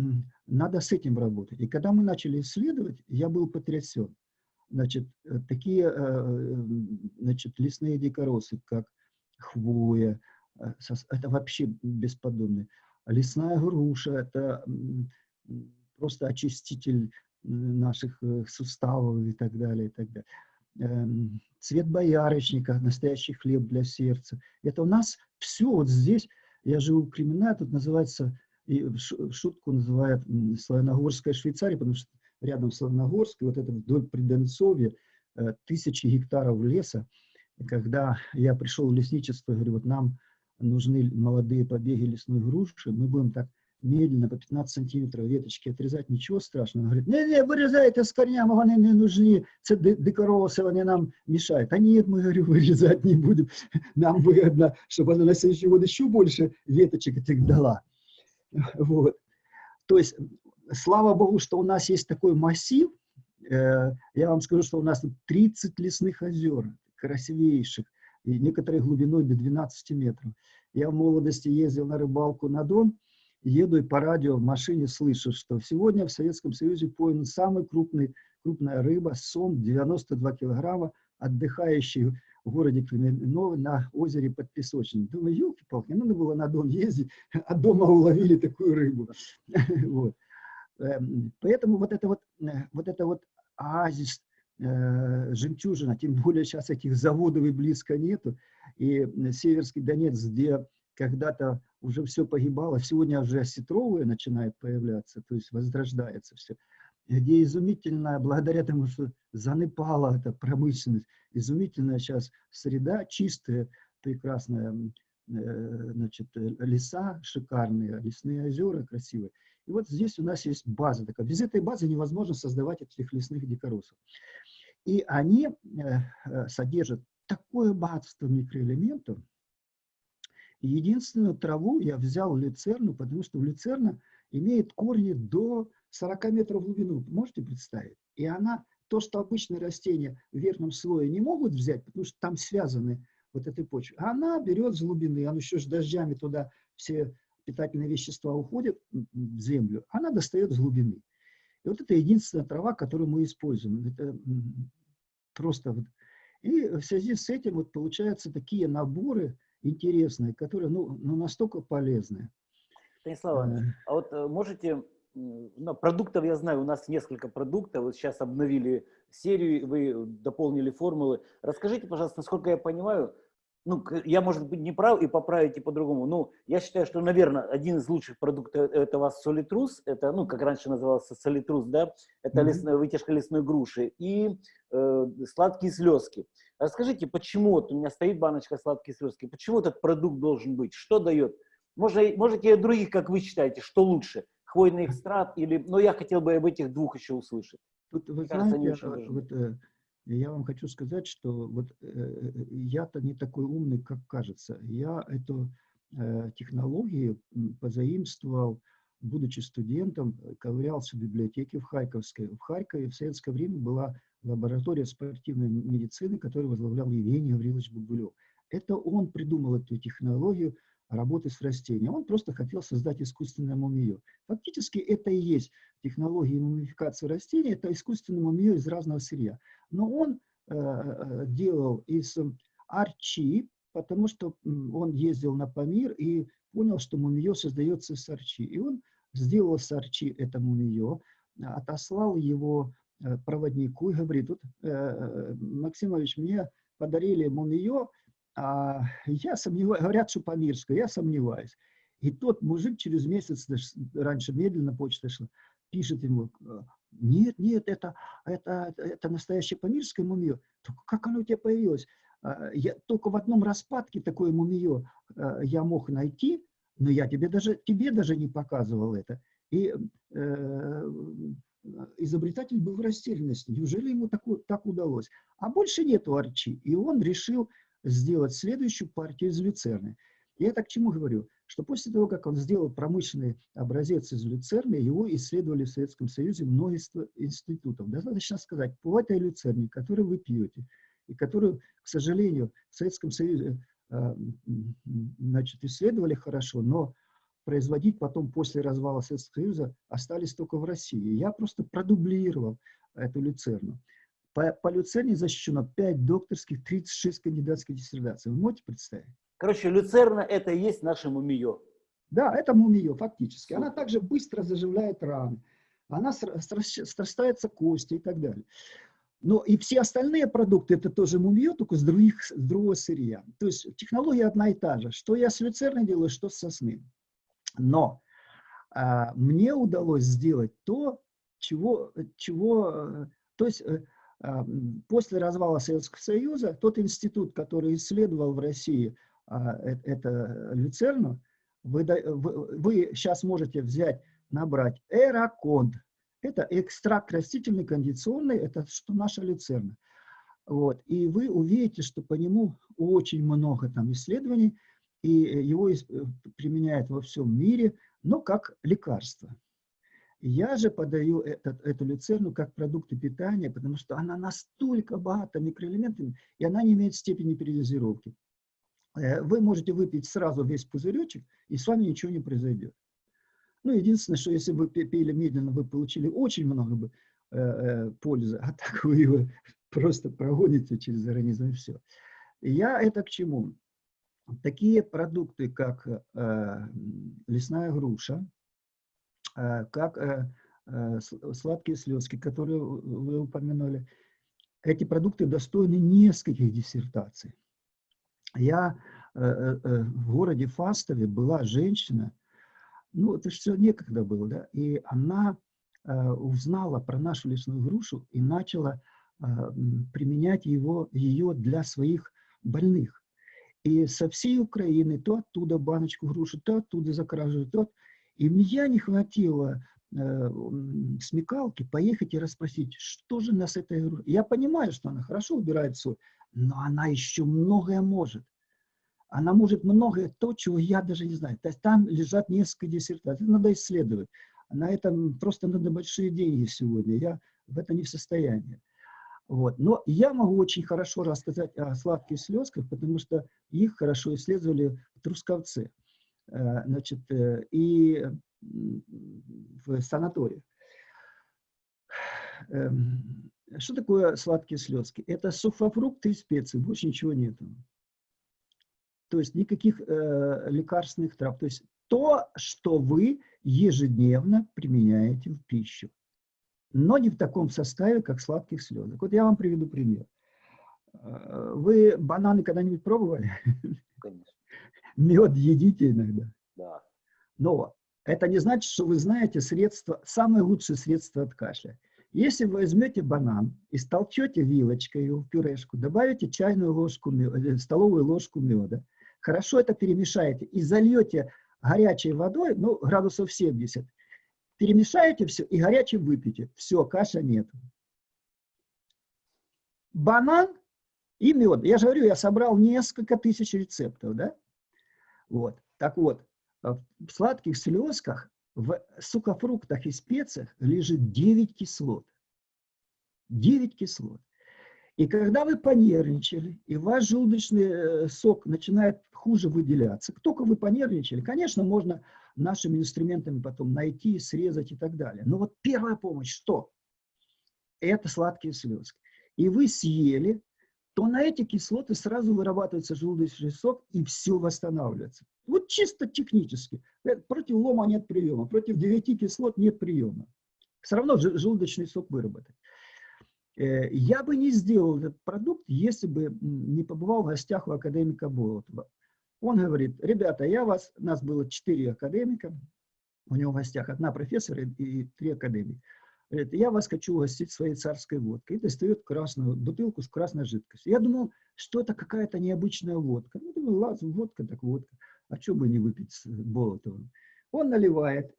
надо с этим работать. И когда мы начали исследовать, я был потрясен. Значит, э, такие э, э, значит, лесные дикоросы, как хвоя, э, это вообще бесподобно. Лесная груша – это просто очиститель наших э, суставов и так далее, и так далее. Эм, Цвет боярышника, настоящий хлеб для сердца. Это у нас все вот здесь. Я живу в Кременная, тут называется, и шутку называют Славяногорская Швейцария, потому что рядом и вот это вдоль Приденцовья, э, тысячи гектаров леса. Когда я пришел в лесничество, говорю, вот нам нужны молодые побеги лесной груши, мы будем так медленно по 15 сантиметров веточки отрезать, ничего страшного. Он говорит, не-не, вырезайте с корнями, вони не нужны, це ди- дикоросы, вони нам мешают. А нет, мы, говорю, вырезать не будем, нам выгодно, чтобы она на следующий год еще больше веточек этих дала. Вот. То есть, слава богу, что у нас есть такой массив, Э, я вам скажу, что у нас тут 30 лесных озер, красивейших, и некоторые глубиной до 12 метров. Я в молодости ездил на рыбалку на Дон, еду и по радио в машине слышу, что сегодня в Советском Союзе пойман самый крупный, крупная рыба, сом 92 килограмма, отдыхающий в городе Кременной на озере под Песочным. Думаю, елки-палки, надо было на дом ездить, а дома уловили такую рыбу. Вот. Эм, поэтому вот это вот, э, вот это вот оазис, э, жемчужина, тем более сейчас этих заводов и близко нету, и Северский Донец, где когда-то уже все погибало, сегодня уже осетровые начинает появляться, то есть возрождается все, где изумительная, благодаря тому, что занепала эта промышленность, изумительная сейчас среда, чистая, прекрасная, э, значит, леса шикарные, лесные озера красивые. И вот здесь у нас есть база такая. Без этой базы невозможно создавать этих лесных дикоросов. И они э, э, содержат такое богатство микроэлементов. Единственную траву я взял люцерну, потому что люцерна имеет корни до 40 метров в глубину. Можете представить? И она, то, что обычные растения в верхнем слое не могут взять, потому что там связаны вот этой почвы, она берет с глубины, она еще с дождями туда все питательные вещества уходят в землю, она достает с глубины. И вот это единственная трава, которую мы используем. Это просто вот. И в связи с этим вот получаются такие наборы интересные, которые ну, ну настолько полезные. Станислав э. а вот э, можете, ну, продуктов я знаю, у нас несколько продуктов, вот сейчас обновили серию, вы дополнили формулы. Расскажите, пожалуйста, насколько я понимаю, ну, я, может быть, не прав и поправите по-другому. Ну, я считаю, что, наверное, один из лучших продуктов это у вас солитрус, это, ну, как раньше назывался солитрус, да, это mm -hmm. лесная, вытяжка лесной груши, и э, сладкие слезки. Расскажите, почему, вот у меня стоит баночка сладкие слезки, почему этот продукт должен быть, что дает? Может, можете и других, как вы считаете, что лучше, хвойный экстракт или, но ну, я хотел бы об этих двух еще услышать. Тут, вы Кажется, знаете, вот, э, я вам хочу сказать, что вот э, я-то не такой умный, как кажется. Я эту э, технологию позаимствовал, будучи студентом, ковырялся в библиотеке в Харьковской. В Харькове в советское время была лаборатория спортивной медицины, которую возглавлял Евгений Гаврилович Бабулев. Это он придумал эту технологию, работы с растением. Он просто хотел создать искусственное мумию. Фактически это и есть технология мумификации растений, это искусственное мумию из разного сырья. Но он э, э делал из арчи, потому что он ездил на Памир и понял, что мумиё создается из арчи. И он сделал с арчи это мумиё, отослал его проводнику и говорит, тут, э, э Максимович, мне подарили мумиё, а я сомневаюсь, говорят, что по-мирски, я сомневаюсь. И тот мужик через месяц, раньше медленно почта шла, пишет ему, нет, нет, это, это, это настоящее памирское мумиё. Только как оно у тебя появилось? А, я, только в одном распадке такое мумиё я мог найти, но я тебе даже, тебе даже не показывал это. И э, изобретатель был в растерянности. Неужели ему так, так удалось? А больше нету арчи. И он решил сделать следующую партию из люцерны. Я так к чему говорю? Что после того, как он сделал промышленный образец из люцерны, его исследовали в Советском Союзе множество институтов. Достаточно сказать, по этой люцерне, которую вы пьете, и которую, к сожалению, в Советском Союзе э, значит, исследовали хорошо, но производить потом после развала Советского Союза остались только в России. Я просто продублировал эту люцерну. По, по люцерне защищено 5 докторских, 36 кандидатских диссертаций. Вы можете представить? Короче, люцерна – это и есть наше мумиё. Да, это мумиё фактически. Она также быстро заживляет раны. Она срастается кости и так далее. Но и все остальные продукты – это тоже мумиё, только с, других, с другого сырья. То есть технология одна и та же. Что я с люцерной делаю, что с сосны. Но а, мне удалось сделать то, чего, чего э, то есть э, После развала Советского Союза тот институт, который исследовал в России а, э, это люцерну, вы, вы, вы сейчас можете взять, набрать эраконд. Это экстракт растительный кондиционный, это что наша люцерна. Вот. И вы увидите, что по нему очень много там исследований, и его э, применяют во всем мире, но как лекарство. Я же подаю этот, эту люцерну как продукты питания, потому что она настолько богата микроэлементами, и она не имеет степени передозировки. Э, вы можете выпить сразу весь пузыречек, и с вами ничего не произойдет. Ну, единственное, что если вы пили медленно, вы получили очень много бы, э, э, пользы, а так вы его просто прогоните через организм и все. Я это к чему? Такие продукты, как лесная груша, как сладкие слезки, которые вы упомянули, эти продукты достойны нескольких диссертаций. Я в городе Фастове была женщина, ну, это все некогда было, да, и она узнала про нашу лесную грушу и начала применять его, ее для своих больных. И со всей Украины то оттуда баночку груши, то оттуда закрашивают, то... И мне не хватило э, смекалки поехать и расспросить, что же нас грушей... Я понимаю, что она хорошо убирает соль, но она еще многое может. Она может многое то, чего я даже не знаю. То есть там лежат несколько диссертаций. Надо исследовать. На этом просто надо большие деньги сегодня. Я в это не в состоянии. Вот. Но я могу очень хорошо рассказать о сладких слезках, потому что их хорошо исследовали в Трусковце э, значит, э, и в санатории. Эм, что такое сладкие слезки? Это сухофрукты и специи, больше ничего нету. То есть никаких э, лекарственных трав. То есть то, что вы ежедневно применяете в пищу но не в таком составе, как сладких слезок. Вот я вам приведу пример. Э, вы бананы когда-нибудь пробовали? Конечно. Мед едите иногда? Да. Но это не значит, что вы знаете средства, самое лучшее средство от кашля. Если вы возьмете банан и столчете вилочкой в пюрешку, добавите чайную ложку, э, столовую ложку меда, хорошо это перемешаете и зальете горячей водой, ну, градусов 70, Перемешаете все и горячим выпьете. Все, каша нет. Банан и мед. Я же говорю, я собрал несколько тысяч рецептов, да? Вот. Так вот, в сладких слезках, в сухофруктах и специях лежит 9 кислот. 9 кислот. И когда вы понервничали, и ваш желудочный э, сок начинает хуже выделяться, только вы понервничали, конечно, можно нашими инструментами потом найти, срезать и так далее. Но вот первая помощь что? Это сладкие слезы. И вы съели, то на эти кислоты сразу вырабатывается желудочный сок, и все восстанавливается. Вот чисто технически. Э, против лома нет приема, против 9 кислот нет приема. Все равно желудочный сок выработать. Э, я бы не сделал этот продукт, если бы не побывал в гостях у академика Болотова. Он говорит, ребята, я вас, нас было четыре академика, у него в гостях одна профессор и три академика. Говорит, я вас хочу угостить своей царской водкой. И достает красную бутылку с красной жидкостью. Я думал, что это какая-то необычная водка. Ну, думаю, ладно, водка так водка. А что бы не выпить с Болотовым? Он наливает.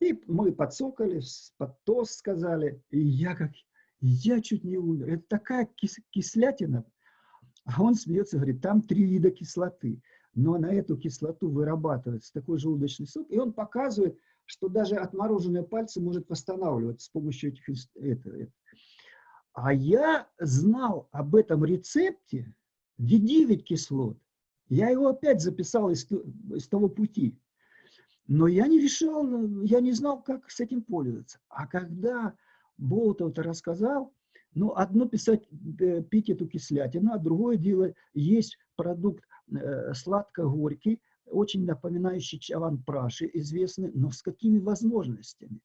И мы подсокали, под тост сказали. И я как, я чуть не умер. Это такая кис, кислятина. А он смеется, говорит, там три вида кислоты но на эту кислоту вырабатывается такой желудочный сок, и он показывает, что даже отмороженные пальцы может восстанавливать с помощью этих... Это. А я знал об этом рецепте, где 9 кислот. Я его опять записал из, из того пути. Но я не решал, я не знал, как с этим пользоваться. А когда Болотов-то рассказал, ну, одно писать, э, пить эту кислятину, а другое дело есть продукт Э, сладко-горький, очень напоминающий чаван-праши, известный, но с какими возможностями?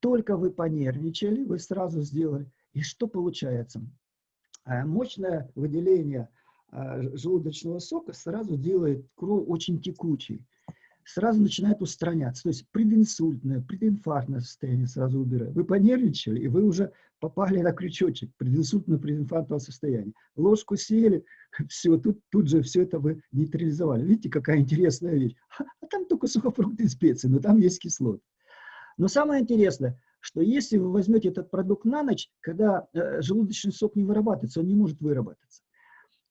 Только вы понервничали, вы сразу сделали. И что получается? Э, мощное выделение э, желудочного сока сразу делает кровь очень текучей сразу начинает устраняться. То есть прединсультное, прединфарктное состояние сразу убирает. Вы понервничали, и вы уже попали на крючочек прединсультно-прединфарктного состояния. Ложку съели, все, тут, тут же все это вы нейтрализовали. Видите, какая интересная вещь. А, там только сухофрукты и специи, но там есть кислоты. Но самое интересное, что если вы возьмете этот продукт на ночь, когда э, желудочный сок не вырабатывается, он не может выработаться,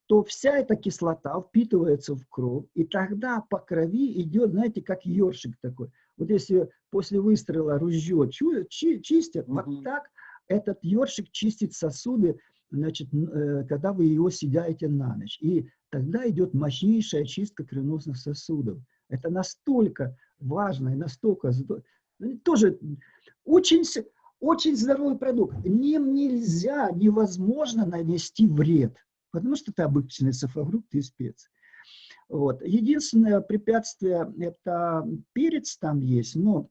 то вся эта кислота впитывается в кровь, и тогда по крови идет, знаете, как ёршик такой. Вот если после выстрела ружье чистят, угу. вот так этот ёршик чистит сосуды, значит, э, когда вы его съедаете на ночь. И тогда идет мощнейшая чистка кровеносных сосудов. Это настолько важно и настолько, ну, тоже очень, очень здоровый продукт. Ним нельзя, невозможно нанести вред, потому что это обычный сафагрукт и специи. Вот. Единственное препятствие – это перец там есть, но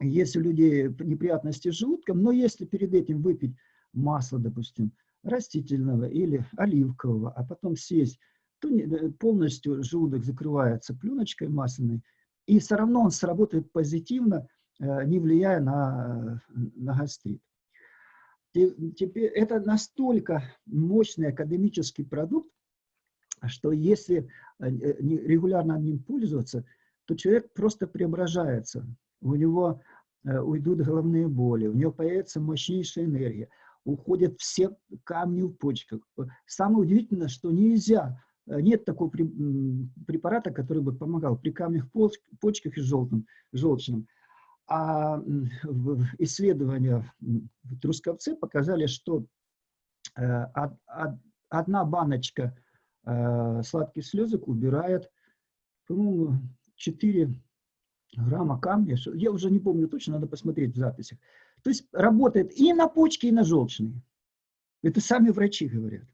есть у людей неприятности с желудком, но если перед этим выпить масло, допустим, растительного или оливкового, а потом съесть, то э, полностью желудок закрывается пленочкой масляной, и все равно он сработает позитивно, э, не влияя на, на гастрит. Теперь это настолько мощный академический продукт, что если э, регулярно ним пользоваться, то человек просто преображается. У него уйдут головные боли, у него появится мощнейшая энергия, уходят все камни в почках. Самое удивительное, что нельзя Э, нет такого препарата, который бы помогал при камнях почках и желтом, желчном. А исследования в Трусковце показали, что э, одна баночка э, сладких слезок убирает, по-моему, 4 грамма камня. Я уже не помню точно, надо посмотреть в записях. То есть работает и на почки, и на желчные. Это сами врачи говорят.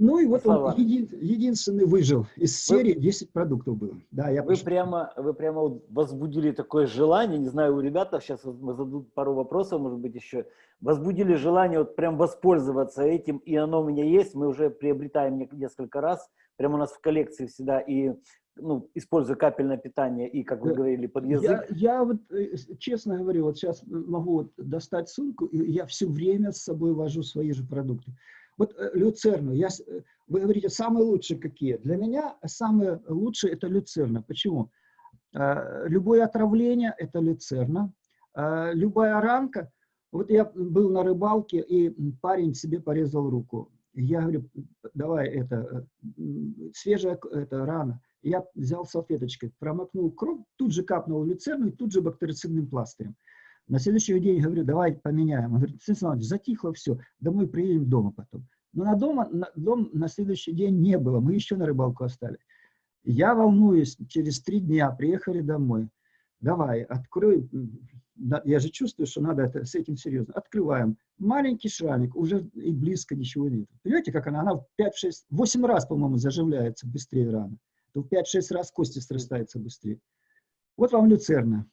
Ну и вот Слава. он един, единственный выжил. Из серии вы, 10 продуктов было. Да, я вы, прямо, вы прямо возбудили такое желание, не знаю, у ребят, сейчас мы зададут пару вопросов, может быть, еще. Возбудили желание вот прям воспользоваться этим, и оно у меня есть. Мы уже приобретаем несколько раз. Прямо у нас в коллекции всегда и ну, используя капельное питание и, как вы говорили, под язык. Я, я вот, э, честно говорю, вот сейчас могу вот достать сумку, и я все время с собой вожу свои же продукты. Вот э, люцерну, я, э, вы говорите, самые лучшие какие? Для меня самые лучшие это люцерна. Почему? Э, любое отравление – это люцерна. Любая ранка. Вот я был на рыбалке, и парень себе порезал руку. Я говорю, давай это, свежая это, рана. Я взял салфеточкой, промокнул кровь, тут же капнул люцерну и тут же бактерицидным пластырем. На следующий день говорю, давай поменяем. Он говорит, Станислав затихло все, домой приедем дома потом. Но на, дома, на дом на следующий день не было, мы еще на рыбалку остались. Я волнуюсь, через три дня приехали домой. Давай, открой, я же чувствую, что надо это, с этим серьезно. Открываем. Маленький шрамик, уже и близко ничего нет. Понимаете, как она? Она в 5-6, 8 раз, по-моему, заживляется быстрее рано. То в 5-6 раз кости срастаются быстрее. Вот вам люцерна.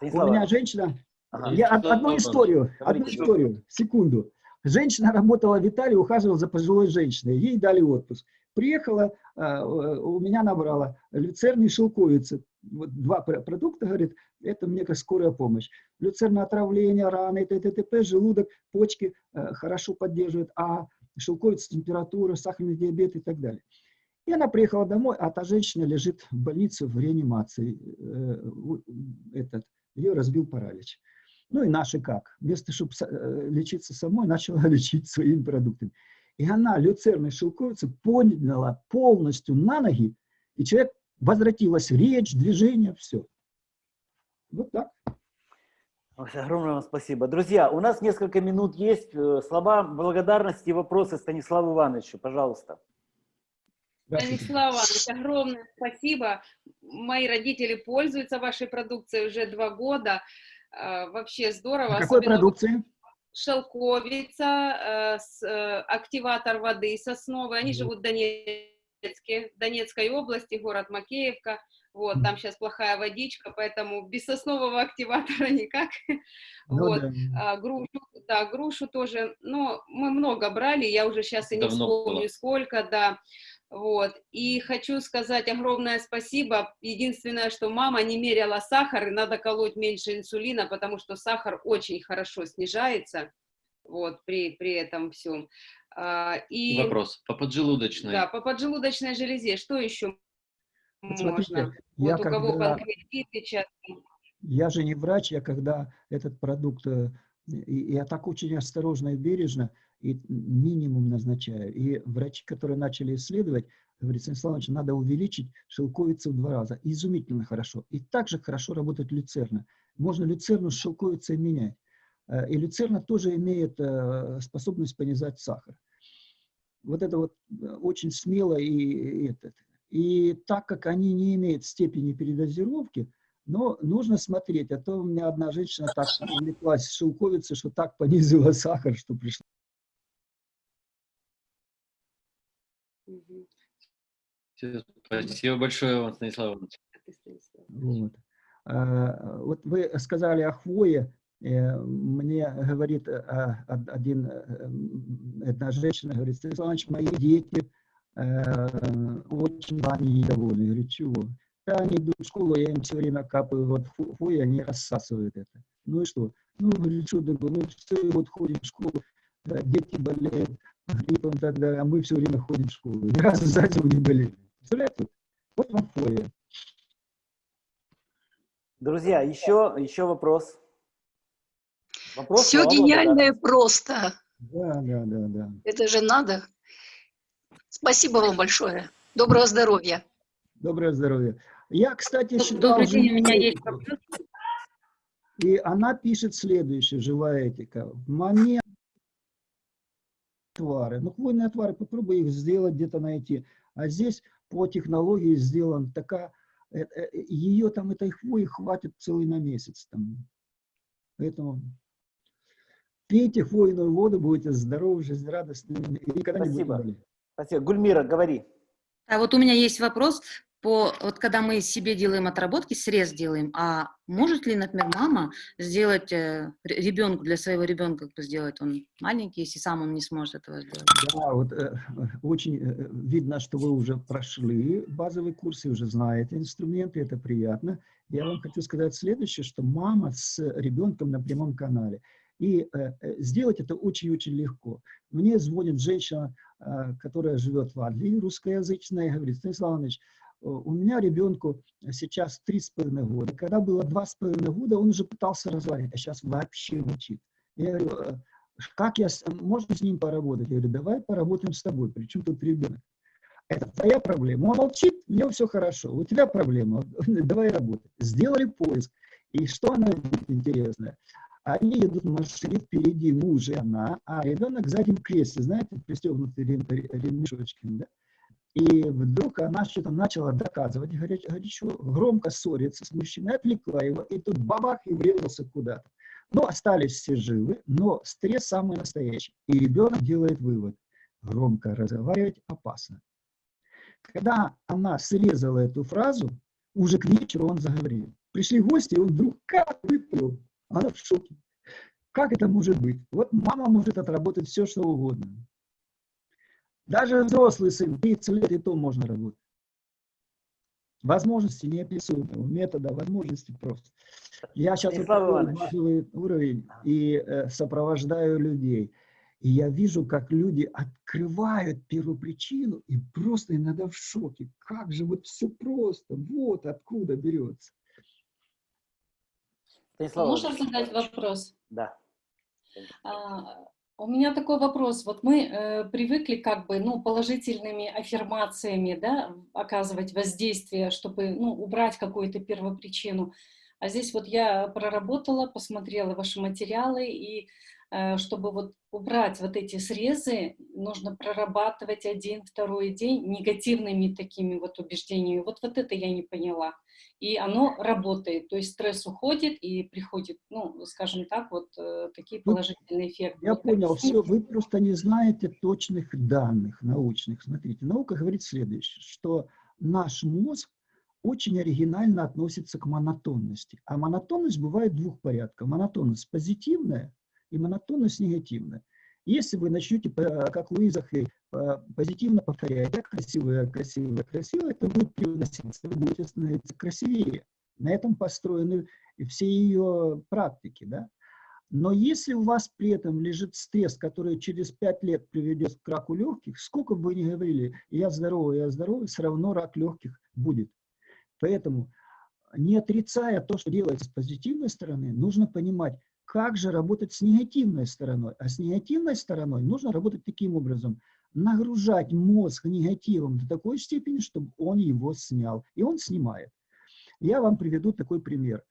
У меня женщина... Ага. Я одну историю, одну историю, секунду. Женщина работала в Италии, ухаживала за пожилой женщиной. Ей дали отпуск. Приехала, а, у меня набрала люцерн шелковицы. Вот два продукта, говорит, это мне как скорая помощь. Люцерна отравление, раны, т.т.т.п., желудок, почки э, хорошо поддерживают, а шелковица, температура, сахарный диабет и так далее. И она приехала домой, а та женщина лежит в больнице в реанимации. Э, этот, ее разбил паралич. Ну и наши как? Вместо, чтобы э, лечиться самой, начала лечить своими продуктами. И она, люцерной шелковица, подняла полностью на ноги, и человек возвратилась речь, движение, все. Вот так. Огромное вам спасибо. Друзья, у нас несколько минут есть. Э, слова благодарности и вопросы Станиславу Ивановичу. Пожалуйста. Станислав Иванович, огромное спасибо. Мои родители пользуются вашей продукцией уже два года. Э, вообще здорово. А какой продукции? Шелковица, э, э, активатор воды сосновый. Они живут в Донецке, в Донецкой области, город Макеевка. Вот, там сейчас плохая водичка, поэтому без соснового активатора никак. Ну, вот, да. А, грушу, да, грушу тоже, но мы много брали, я уже сейчас и не Давно вспомню было. сколько, да. Вот. И хочу сказать огромное спасибо. Единственное, что мама не меряла сахар, и надо колоть меньше инсулина, потому что сахар очень хорошо снижается вот, при, при этом всем. А, и, Вопрос. По поджелудочной. Да, по поджелудочной железе. Что еще можно? вот у когда... кого панкреатит сейчас. Я же не врач, я когда этот продукт, э, я так очень осторожно и бережно, и минимум назначаю. И врачи, которые начали исследовать, говорят, Станислав Иванович, надо увеличить шелковицу в два раза. Изумительно хорошо. И также хорошо работает люцерна. Можно люцерну с шелковицей менять. Э, и люцерна тоже имеет э, способность понизать сахар. Вот это вот э, очень смело и, и, И так как они не имеют степени передозировки, но нужно смотреть, а то у меня одна женщина так увлеклась шелковицей, что так понизила сахар, что пришло. Всё, Спасибо большое вам, Станислав Иванович. А? Вот. А, Вот вы сказали о хвое. Э, Мне говорит э, од- один, э, одна женщина, говорит, Станислав Иванович, мои дети э, очень вами недовольны. Я говорю, чего? Да, они идут в школу, я им все время капаю вот ху- хвою, они рассасывают это. Ну и что? Ну, говорит, что такое? Ну, все, вот ходим в школу, э, дети болеют гриппом и так далее, а мы все время ходим в школу. Ни разу за зиму не болели. Представляете? Вот вам хвоя. Друзья, еще, еще вопрос. Вопрос Все гениальное благодарности. просто. Да, да, да, да. Это же надо. Спасибо вам большое. Доброго здоровья. Доброе здоровье. Я, кстати, считал Добрый день, у меня есть вопрос. И она пишет следующее, живая этика. В момент отвары, ну, хвойные отвары, попробуй их сделать, где-то найти. А здесь по технологии сделан такая, э, э, ее там, этой хвои хватит целый на месяц. Там. Поэтому пейте хвойную воду, будете здоровы, жизнерадостными и никогда не будете Спасибо. Спасибо. Гульмира, говори. А вот у меня есть вопрос по вот когда мы себе делаем отработки, срез делаем, а может ли, например, мама сделать э, ребенку для своего ребенка, кто сделает он маленький, если сам он не сможет этого сделать? Да, вот э, очень э, видно, что вы уже прошли базовый курс и уже знаете инструменты, это приятно. Я вам хочу сказать следующее, что мама с ребенком на прямом канале. И э, э, сделать это очень-очень легко. Мне звонит женщина, э, которая живет в Англии, русскоязычная, и говорит, Станислав Иванович, у меня ребенку сейчас три с половиной года. Когда было два с половиной года, он уже пытался разговаривать, а сейчас вообще молчит. Я говорю, «Э, как я, можно с ним поработать? Я говорю, давай поработаем с тобой, причем тут ребенок. Это твоя проблема. Он молчит, у него все хорошо. У тебя проблема, давай работать. Сделали поиск. И что она интересное? Они едут в машине, впереди муж и она, а ребенок в кресле, знаете, пристегнутый рем- ре- ремешочком, да? И вдруг она что-то начала доказывать горя- горячо, громко ссориться с мужчиной, отвлекла его, и тут бабах, и врезался куда-то. Но остались все живы, но стресс самый настоящий. И ребенок делает вывод. Громко разговаривать опасно. Когда она срезала эту фразу, уже к вечеру он заговорил. Пришли гости, и он вдруг как выплыл. Она в шоке. Как это может быть? Вот мама может отработать все, что угодно. Даже взрослый сын, 30 лет и то можно работать. Возможности неописуемого метода, возможности просто. Я сейчас базовый уровень и э, сопровождаю людей. И я вижу, как люди открывают первопричину и просто иногда в шоке. Как же вот все просто, вот откуда берется. Станислав Можно задать вопрос? Да. А, У меня такой вопрос. Вот мы э, привыкли как бы, ну, положительными аффирмациями, да, оказывать воздействие, чтобы, ну, убрать какую-то первопричину. А здесь вот я проработала, посмотрела ваши материалы, и чтобы вот убрать вот эти срезы, нужно прорабатывать один, второй день негативными такими вот убеждениями. Вот, вот это я не поняла. И оно работает, то есть стресс уходит и приходит, ну, скажем так, вот э, такие положительные эффекты. Я понял, все, вы просто не знаете точных данных научных. Смотрите, наука говорит следующее, что наш мозг очень оригинально относится к монотонности. А монотонность бывает двух порядков. Монотонность позитивная и монотонность негативная. Если вы начнете, по- как Луиза Хей, по- позитивно повторять, я красивая, красивая, красивая, это будет привноситься, вы будете становиться красивее. На этом построены все ее практики. Да? Но если у вас при этом лежит стресс, который через 5 лет приведет к раку легких, сколько бы вы ни говорили, я здоровый, я здоровый, все равно рак легких будет. Поэтому, не отрицая то, что делается с позитивной стороны, нужно понимать, как же работать с негативной стороной. А с негативной стороной нужно работать таким образом. Нагружать мозг негативом до такой степени, чтобы он его снял. И он снимает. Я вам приведу такой пример.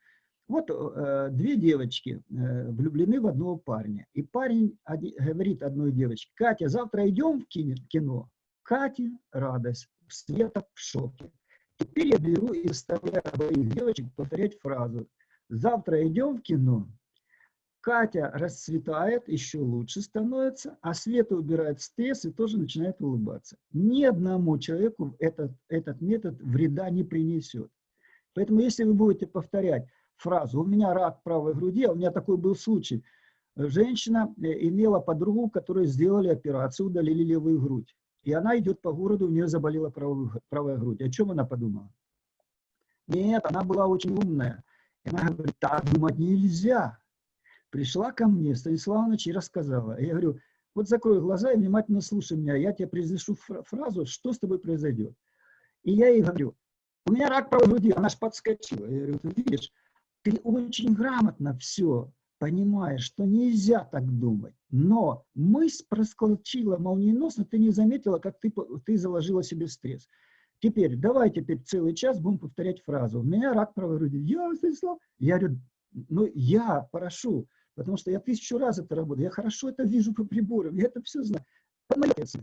Вот э, две девочки э, влюблены в одного парня. И парень оди- говорит одной девочке, Катя, завтра идем в кино? кино?» Кате радость. Света в шоке. Теперь я беру и заставляю обоих девочек повторять фразу. Завтра идем в кино. Катя расцветает, еще лучше становится, а Света убирает стресс и тоже начинает улыбаться. Ни одному человеку этот, этот метод вреда не принесет. Поэтому если вы будете повторять фразу «у меня рак правой груди», а у меня такой был случай, женщина э, имела подругу, которой сделали операцию, удалили левую грудь. И она идет по городу, у нее заболела правая, правая грудь. О чем она подумала? Нет, она была очень умная. И она говорит, так думать нельзя пришла ко мне Станислав Иванович и рассказала. Я говорю, вот закрой глаза и внимательно слушай меня, я тебе произнесу фразу, что с тобой произойдет. И я ей говорю, у меня рак правой груди, она аж подскочила. Я говорю, ты видишь, ты очень грамотно все понимаешь, что нельзя так думать. Но мысль проскочила молниеносно, ты не заметила, как ты, ты заложила себе стресс. Теперь, давай теперь целый час будем повторять фразу. У меня рак правой груди. Я, Станислав, я говорю, ну я прошу, Потому что я тысячу раз это работаю. Я хорошо это вижу по приборам. Я это все знаю. Молодец.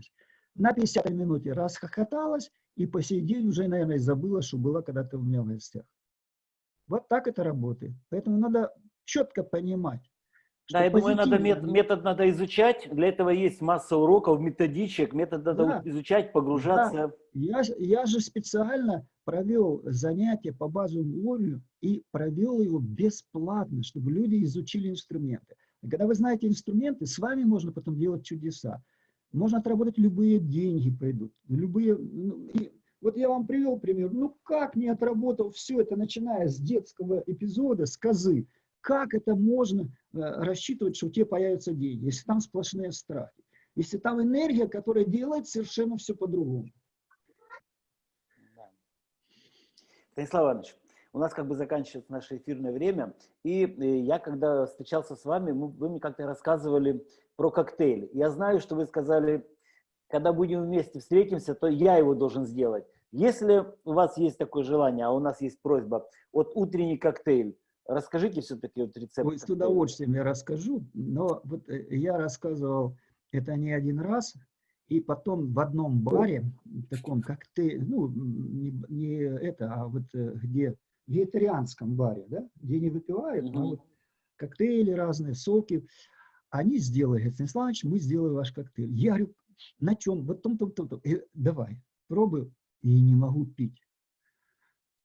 На 50 минуте расхохоталась и по сей день уже, наверное, забыла, что была когда-то у меня в гостях. Вот так это работает. Поэтому надо четко понимать. Да, я думаю, надо метод, метод надо изучать. Для этого есть масса уроков, методичек. Метод надо да. изучать, погружаться. Да. Я, я же специально провел занятие по базовому уровню и провел его бесплатно, чтобы люди изучили инструменты. И когда вы знаете инструменты, с вами можно потом делать чудеса. Можно отработать любые деньги пойдут, любые... Ну, и вот я вам привел пример. Ну как не отработал все это, начиная с детского эпизода, с козы, как это можно э, рассчитывать, что у тебя появятся деньги, если там сплошные страхи, если там энергия, которая делает совершенно все по-другому. Станислав Иванович, у нас как бы заканчивается наше эфирное время, и э, я, когда встречался с вами, вы мне как-то рассказывали про коктейль. Я знаю, что вы сказали, когда будем вместе встретимся, то я его должен сделать. Если у вас есть такое желание, а у нас есть просьба, вот утренний коктейль, расскажите все-таки вот рецепт. Ой, с удовольствием я расскажу, но вот э, я рассказывал это не один раз, и потом в одном баре, таком как ты, ну, не, не это, а вот э, где, вегетарианском баре, да, где не выпивают, но вот коктейли разные, соки, они сделали, говорит, Станислав мы сделали ваш коктейль. Я говорю, на чем? Вот том, том, том, том. И, давай, пробую, и не могу пить.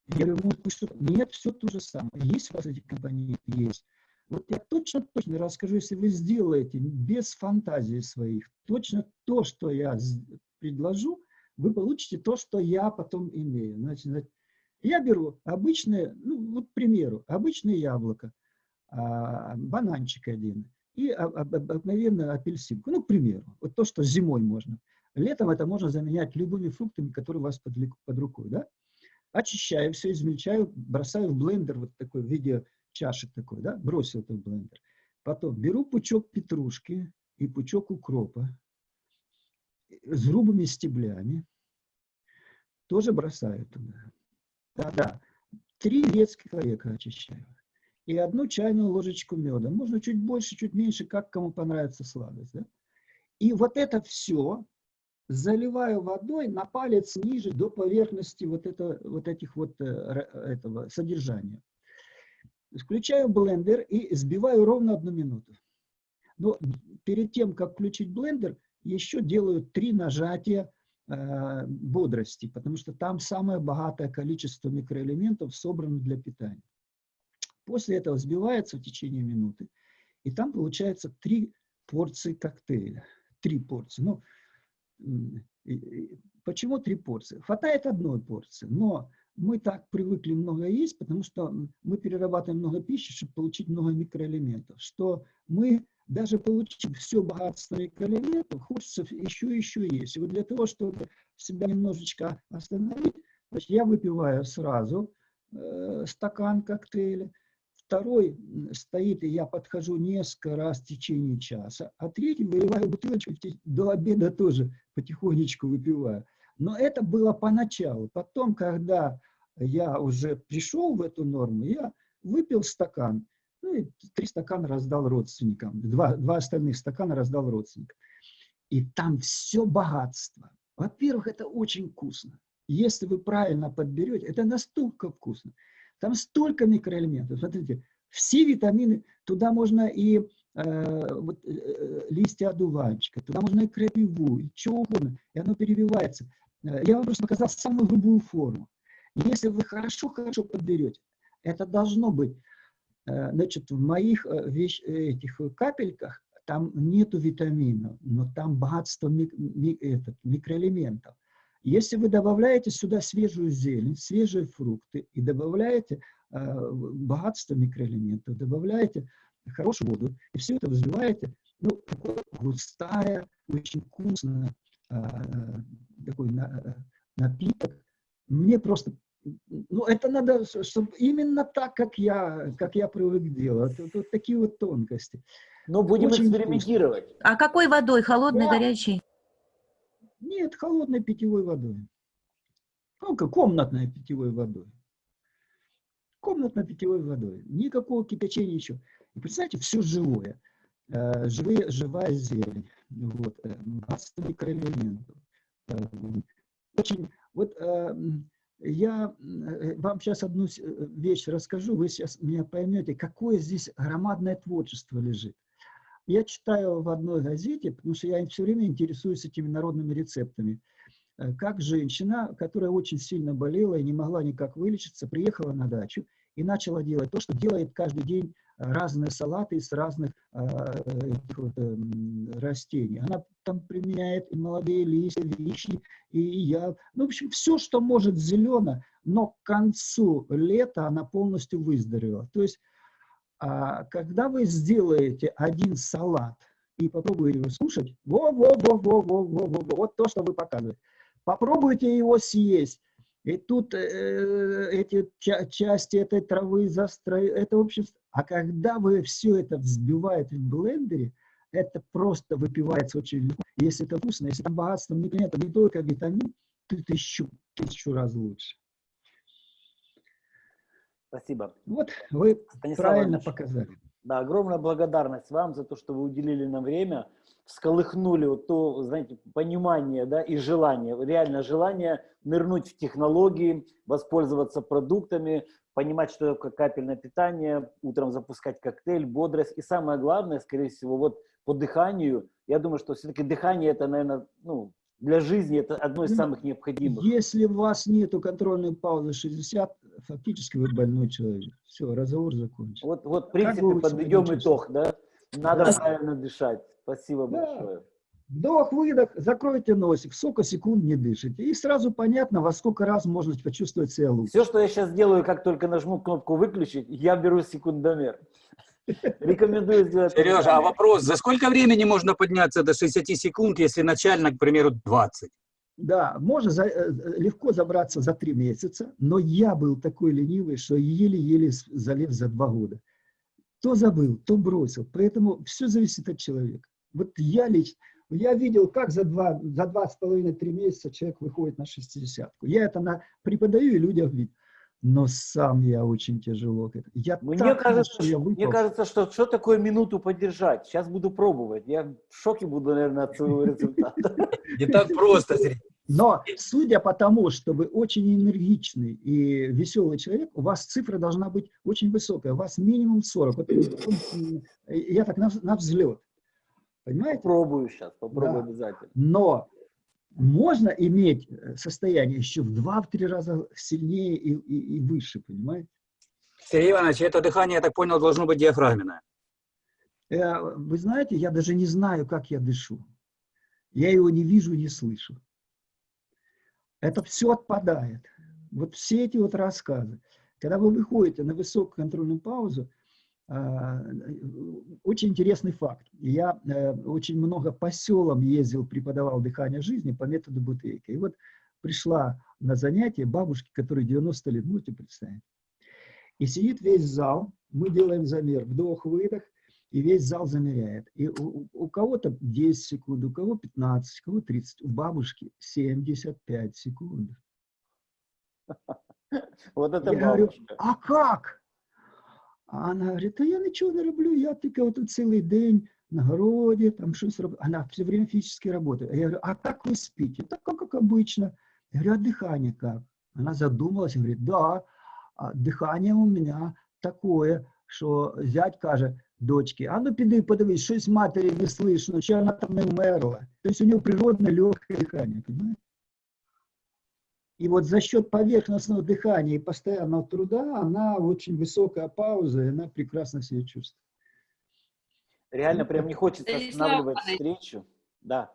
Я говорю, может, что? Нет, все то же самое. Есть у вас эти компоненты? Есть. Вот я точно-точно расскажу, если вы сделаете без фантазии своих, точно то, что я предложу, вы получите то, что я потом имею. Значит, я беру обычное, ну вот к примеру, обычное яблоко, а, бананчик один и обыкновенную апельсинку, ну к примеру, вот то, что зимой можно. Летом это можно заменять любыми фруктами, которые у вас под, под рукой. Да? Очищаю все, измельчаю, бросаю в блендер вот такой в виде чашек такой, да, бросил это в блендер. Потом беру пучок петрушки и пучок укропа с грубыми стеблями, тоже бросаю туда. Да-да, три грецких орека очищаю. И одну чайную ложечку меда. Можно чуть больше, чуть меньше, как кому понравится сладость. Да? И вот это все заливаю водой на палец ниже до поверхности вот, это, вот этих вот э, этого содержания. Включаю блендер и сбиваю ровно одну минуту. Но перед тем, как включить блендер, еще делаю три нажатия э, бодрости, потому что там самое богатое количество микроэлементов собрано для питания. После этого взбивается в течение минуты, и там получается три порции коктейля. Три порции. Ну, почему три порции? Хватает одной порции, но мы так привыкли много есть, потому что мы перерабатываем много пищи, чтобы получить много микроэлементов, что мы, даже получив все богатство микроэлементов, хочется еще еще есть. И вот для того, чтобы себя немножечко остановить, значит, я выпиваю сразу э, стакан коктейля, второй стоит, и я подхожу несколько раз в течение часа, а третий выливаю бутылочку, до обеда тоже потихонечку выпиваю. Но это было поначалу. Потом, когда я уже пришел в эту норму, я выпил стакан, ну и три стакана раздал родственникам, два, два остальных стакана раздал родственникам. И там все богатство. Во-первых, это очень вкусно. если вы правильно подберете, это настолько вкусно. Там столько микроэлементов. Смотрите, все витамины, туда можно и э, вот, э, листья одуванчика, туда можно и крапиву, и что угодно, и оно перевивается. Э, Я вам просто показал самую грубую форму. Если вы хорошо-хорошо подберете, это должно быть, э, значит, в моих э, вещ, этих капельках там нету витаминов, но там богатство мик, ми, этот, микроэлементов. Если вы добавляете сюда свежую зелень, свежие фрукты и добавляете э, богатство микроэлементов, добавляете хорошую воду, и все это взбиваете, ну, густая, очень вкусная э, такой на, э, напиток. Мне просто, ну, это надо, чтобы именно так, как я, как я привык делать. Вот, вот такие вот тонкости. Ну, будем Очень экспериментировать. А какой водой? Холодной, Да. горячей? Нет, холодной питьевой водой. Ну, как комнатной питьевой водой. Комнатной питьевой водой. Никакого кипячения еще. И представьте, все живое. Э, живые, живая зелень. Вот. э, Богатство микроэлементов. Э, Очень, вот э, м, я э, вам сейчас одну э, вещь расскажу, вы сейчас меня поймете, какое здесь громадное творчество лежит. Я читаю в одной газете, потому что я все время интересуюсь этими народными рецептами. Э, Как женщина, которая очень сильно болела и не могла никак вылечиться, приехала на дачу и начала делать то, что делает каждый день э, разные салаты из разных а, вот, эм, растений. Она там применяет и молодые листья, вишни, и я. Ну, в общем, все, что может зелено, но к концу лета она полностью выздоровела. То есть, а, когда вы сделаете один салат и попробуете его слушать, во-во-во-во-во-во-во, вот то, что вы показываете. Попробуйте его съесть. И тут э, эти ча части этой травы застроили. Это, в общем, а когда вы все это взбиваете в блендере, это просто выпивается очень легко. Если это вкусно, если там богатство микроэлементов, не только витамин, то тысячу, тысячу раз лучше. Спасибо. Вот вы Станислав правильно Иванович, показали. Да, огромная благодарность вам за то, что вы уделили нам время, всколыхнули вот то, знаете, понимание, да, и желание, реально желание нырнуть в технологии, воспользоваться продуктами, понимать, что такое капельное питание, утром запускать коктейль, бодрость. И самое главное, скорее всего, вот по дыханию, я думаю, что все-таки дыхание это, наверное, ну, для жизни это одно из Ну, самых необходимых. Если у вас нету контрольной паузы 60, фактически вы больной человек. Все, разговор закончен. Вот, вот в принципе, подведем итог, да? Надо Да. правильно дышать. Спасибо Да. большое. Вдох, выдох, закройте носик, сколько секунд не дышите. И сразу понятно, во сколько раз можно почувствовать себя лучше. Все, что я сейчас делаю, как только нажму кнопку «Выключить», я беру секундомер. Рекомендую сделать. Сережа, а вопрос, за сколько времени можно подняться до 60 секунд, если начально, к примеру, 20? Да, можно за- э, легко забраться за три месяца, но я был такой ленивый, что еле-еле залез за два года. То забыл, то бросил. Поэтому все зависит от человека. Вот я лично, я видел, как за два, за два с половиной, три месяца человек выходит на 60-ку. Я это на, преподаю и людям видят. Но сам я очень тяжело. Я Мне так кажется, хорошо, я что- мне кажется, что что такое минуту поддержать? Сейчас буду пробовать. Я в шоке буду, наверное, от своего результата. Не так просто, Сергей. Но судя по тому, что вы очень энергичный и веселый человек, у вас цифра должна быть очень высокая. У вас минимум 40. Вот, м, я так на, на взлет. Понимаете? Попробую сейчас, попробую Да. обязательно. Но можно иметь э, состояние еще в 2-3 раза сильнее и, и- и выше, понимаете? Сергей Иванович, это дыхание, я так понял, должно быть диафрагменное. Э, Вы знаете, я даже не знаю, как я дышу. Я его не вижу не слышу. Это все отпадает. Вот все эти вот рассказы. Когда вы выходите на высокую контрольную паузу, очень интересный факт. Я э, очень много по селам ездил, преподавал дыхание жизни по методу Бутейка. И вот пришла на занятие бабушки, которой 90 лет, можете представить. И сидит весь зал, мы делаем замер, вдох-выдох, и весь зал замеряет. И у, у- кого-то 10 секунд, у кого 15, у кого 30, у бабушки 75 секунд. Вот это Я говорю, бабушка. а как? А она говорить, та я нічого не роблю, я тільки от цілий день на городі, там щось роблю. Она все время физически работает. А я говорю, а как вы спите? Так как, как обычно. Я говорю, а дыхание как? Она задумалась и говорит, да, а дыхание у меня такое, що зять каже дочці, а ну піди подивись, щось матері не слышно, чи вона там не вмерла. Тобто у нього природне легкое дыхание, понимаете? И вот за счет поверхностного дыхания и постоянного труда она очень высокая пауза, и она прекрасно себя чувствует. Реально прям не хочется останавливать встречу. Да.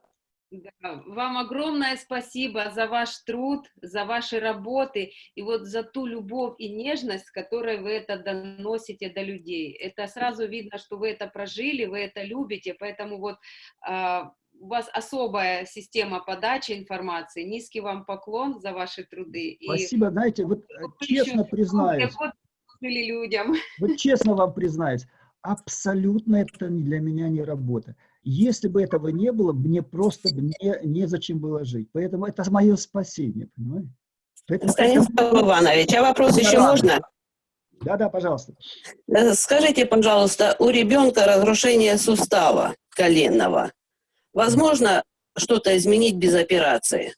Да, Вам огромное спасибо за ваш труд, за ваши работы и вот за ту любовь и нежность, которой вы это доносите до людей. Это сразу видно, что вы это прожили, вы это любите, поэтому вот а, у вас особая система подачи информации. Низкий вам поклон за ваши труды. И Спасибо, знаете, вот э, вы честно еще признаюсь, служили людям. вот честно вам признаюсь, абсолютно это для меня не работа. Если бы этого не было, мне просто бы не, незачем было жить. Поэтому это мое спасение, понимаете? Поэтому Станислав Иванович, а вопрос еще Да. можно? Да-да, пожалуйста. Э, Скажите, пожалуйста, у ребенка разрушение сустава коленного. Возможно что-то изменить без операции?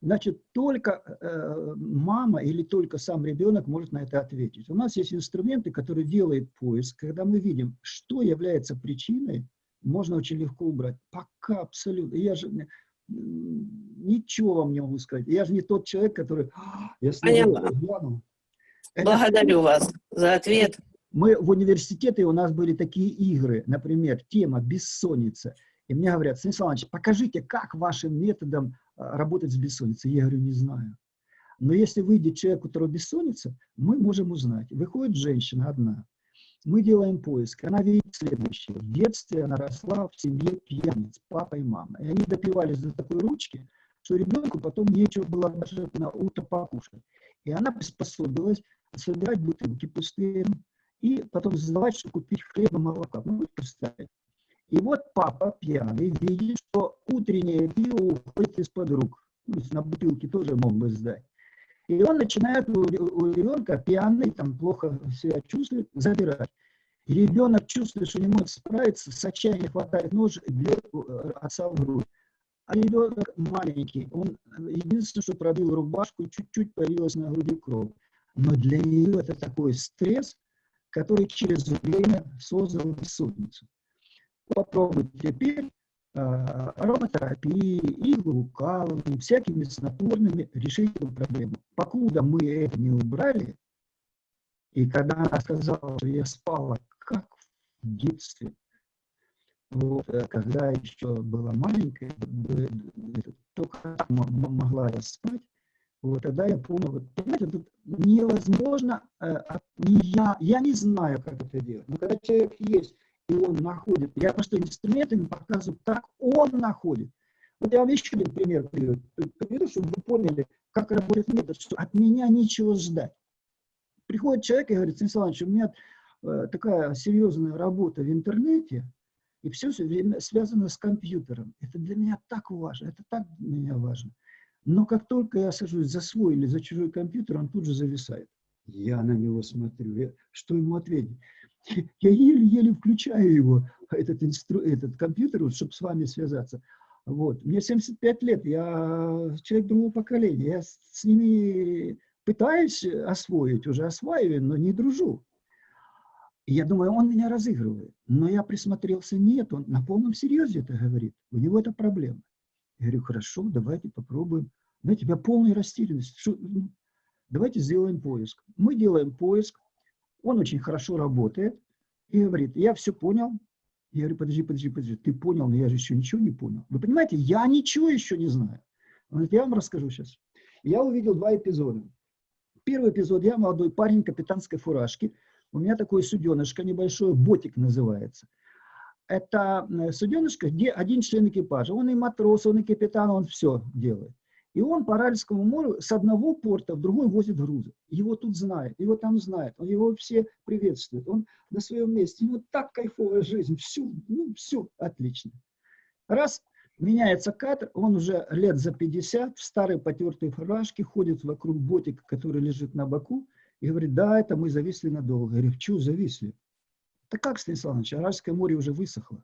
Значит, только э, мама или только сам ребенок может на это ответить. У нас есть инструменты, которые делают поиск. Когда мы видим, что является причиной, можно очень легко убрать. Пока абсолютно. Я же ничего вам не могу сказать. Я же не тот человек, который... «А, Я глянул». Это Благодарю вас за ответ. мы в университете, у нас были такие игры, например, тема «бессонница». И мне говорят, Станислав Иванович, покажите, как вашим методом а, работать с бессонницей. Я говорю, не знаю. Но если выйдет человек, у которого бессонница, мы можем узнать. Выходит женщина одна, мы делаем поиск, она видит следующее. В детстве она росла в семье пьяниц, папа и мама. И они допивались до такой ручки, что ребенку потом нечего было даже на утро покушать. И она приспособилась собирать бутылки пустые, и потом сдавать, чтобы купить хлеба, молока. Ну, представьте. И вот папа пьяный видит, что утреннее пиво уходит из-под рук. То есть на бутылке тоже мог бы сдать. И он начинает у, ребенка пьяный, там плохо себя чувствует, забирать. И ребенок чувствует, что не может справиться, с отчаяния хватает нож бьет э, отца в грудь. А ребенок маленький, он единственное, что пробил рубашку, чуть-чуть появилась на груди кровь. Но для нее это такой стресс, который через время создал бессонницу. Попробуй теперь а, ароматерапией, иглоукалыванием, всякими снотворными решить эту проблему. Покуда мы это не убрали, и когда она сказала, что я спала как в детстве, вот, э, когда еще была маленькая, э, э, только могла я спать, вот тогда я понял, вот, понимаете, тут невозможно, э, не я, я не знаю, как это делать, но когда человек есть, и он находит, я просто инструментами показываю, как он находит. Вот я вам еще один пример приведу, чтобы вы поняли, как работает метод, что от меня нечего ждать. Приходит человек и говорит, Станислав Иванович, у меня э, такая серьезная работа в интернете, и все время связано с компьютером. Это для меня так важно, это так для меня важно. Но как только я сажусь за свой или за чужой компьютер, он тут же зависает. Я на него смотрю, я- что ему ответить? Я еле-еле включаю его, этот, инстру, этот компьютер, вот, чтобы с вами связаться. Вот. Мне 75 лет, я человек другого поколения, я с, ними пытаюсь освоить, уже осваиваю, но не дружу. Я думаю, он меня разыгрывает. Но я присмотрелся, нет, он на полном серьезе это говорит. У него это проблема. Я говорю, хорошо, давайте попробуем. Знаете, у меня полная растерянность. Что, давайте сделаем поиск. Мы делаем поиск, он очень хорошо работает и говорит, я все понял. Я говорю, подожди, подожди, подожди, ты понял, но я же еще ничего не понял. Вы понимаете, я ничего еще не знаю. Он говорит, я вам расскажу сейчас. Я увидел два эпизода. Первый эпизод, я молодой парень капитанской фуражки. У меня такое суденышко небольшое, ботик называется. Это э, суденышко, где один член экипажа. Он и матрос, он и капитан, он все делает. И он по Аральскому морю с одного порта в другой возит грузы. Его тут знают, его там знают, он его все приветствуют. Он на своем месте, ему так кайфовая жизнь, всю, ну, все отлично. Раз, меняется катер, он уже лет за 50, в старой потертой фуражке, ходит вокруг ботика, который лежит на боку, и говорит, да, это мы зависли надолго. Я говорю, чего зависли? Да как, Станислав Иванович, Аральское море уже высохло.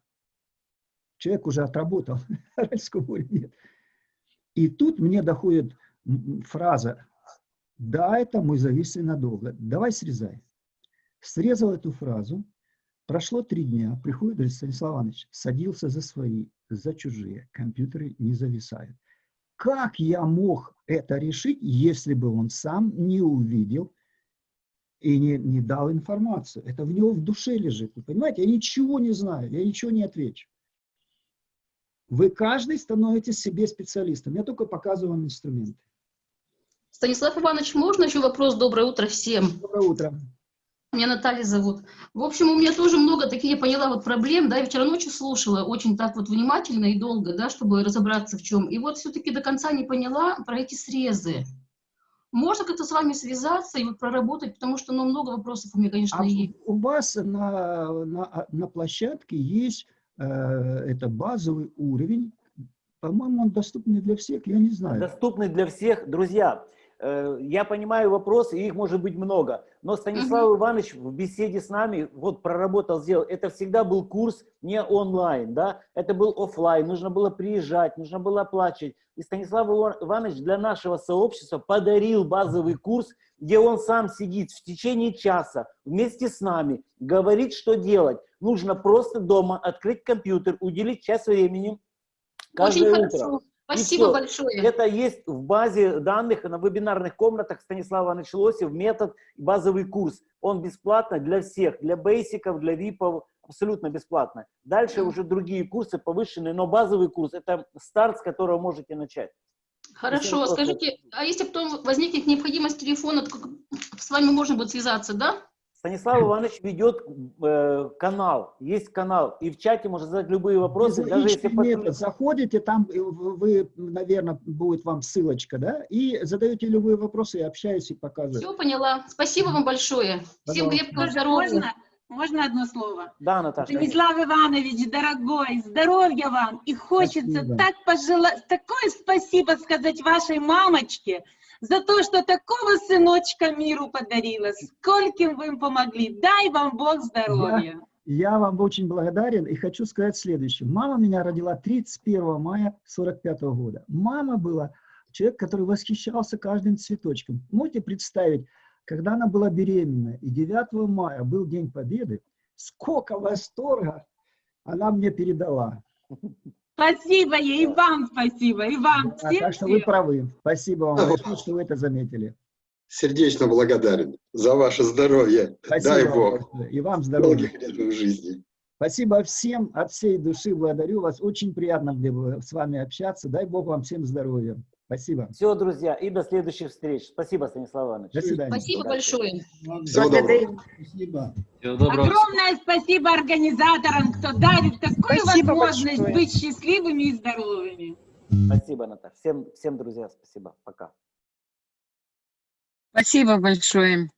Человек уже отработал, Аральского моря нет. И тут мне доходит фраза, да, это мы зависли надолго, давай срезай. Срезал эту фразу, прошло три дня, приходит, говорит, Станислав Иванович, садился за свои, за чужие, компьютеры не зависают. Как я мог это решить, если бы он сам не увидел и не, не дал информацию? Это в него в душе лежит, вы понимаете? Я ничего не знаю, я ничего не отвечу. Вы каждый становитесь себе специалистом. Я только показываю вам инструменты. Станислав Иванович, можно еще вопрос? Доброе утро всем. Доброе утро. Меня Наталья зовут. В общем, у меня тоже много таких, я поняла, вот проблем, да, я вчера ночью слушала очень так вот внимательно и долго, да, чтобы разобраться в чем. И вот все-таки до конца не поняла про эти срезы. Можно как-то с вами связаться и вот проработать, потому что, ну, много вопросов у меня, конечно, А есть. у вас на, на, на площадке есть это базовый уровень. По-моему, он доступный для всех, я не знаю. Доступный для всех. Друзья, э, я понимаю вопросы, и их может быть много. Но Станислав Иванович в беседе с нами вот проработал, сделал. Это всегда был курс не онлайн, да, это был офлайн. Нужно было приезжать, нужно было оплачивать. И Станислав Ива- Иванович для нашего сообщества подарил базовый курс, где он сам сидит в течение часа вместе с нами, говорит, что делать. Нужно просто дома открыть компьютер, уделить час времени каждое Очень утро. хорошо. Спасибо всё. большое. Это есть в базе данных на вебинарных комнатах Станислава Ивановича Лосев, метод, базовый курс. Он бесплатно для всех, для бейсиков, для випов, абсолютно бесплатно. Дальше уже другие курсы повышенные, но базовый курс – это старт, с которого можете начать. Хорошо, скажите, а если потом возникнет необходимость телефона, то с вами можно будет связаться, да? Станислав Иванович ведет э, канал, есть канал, и в чате можно задать любые вопросы, даже если метод. Заходите, там э, вы, наверное, будет вам ссылочка, да, и задаете любые вопросы, и общаюсь, и показываю. Все поняла. Спасибо вам большое. Всем Пожалуйста. крепкого Можно, здоровья. можно, можно одно слово? Да, Наташа. Станислав Иванович, дорогой, здоровья вам. И хочется Спасибо. так пожелать, такое спасибо сказать вашей мамочке за то, что такого сыночка миру подарила. Скольким вы им помогли. Дай вам Бог здоровья. Я вам очень благодарен и хочу сказать следующее. Мама меня родила 31 мая 45 года. Мама была человек, который восхищался каждым цветочком. Можете представить, когда она была беременна, и 9 мая был День Победы, сколько восторга она мне передала. Спасибо ей, и вам спасибо, и вам. Да, всем так что вы всем. правы. Спасибо вам большое, что вы это заметили. Сердечно благодарен за ваше здоровье. Спасибо Дай вам Бог. И вам здоровья. Долгих лет в жизни. Спасибо всем, от всей души благодарю вас. Очень приятно было с вами общаться. Дай Бог вам всем здоровья. Спасибо. Все, друзья, и до следующих встреч. Спасибо, Станислав Иванович. До свидания. Спасибо большое. Всего доброго. Спасибо. Всего доброго. Огромное спасибо организаторам, кто дарит такую Спасибо возможность большое. быть счастливыми и здоровыми. Спасибо, Наташа. Всем, всем, друзья, спасибо. Пока. Спасибо большое.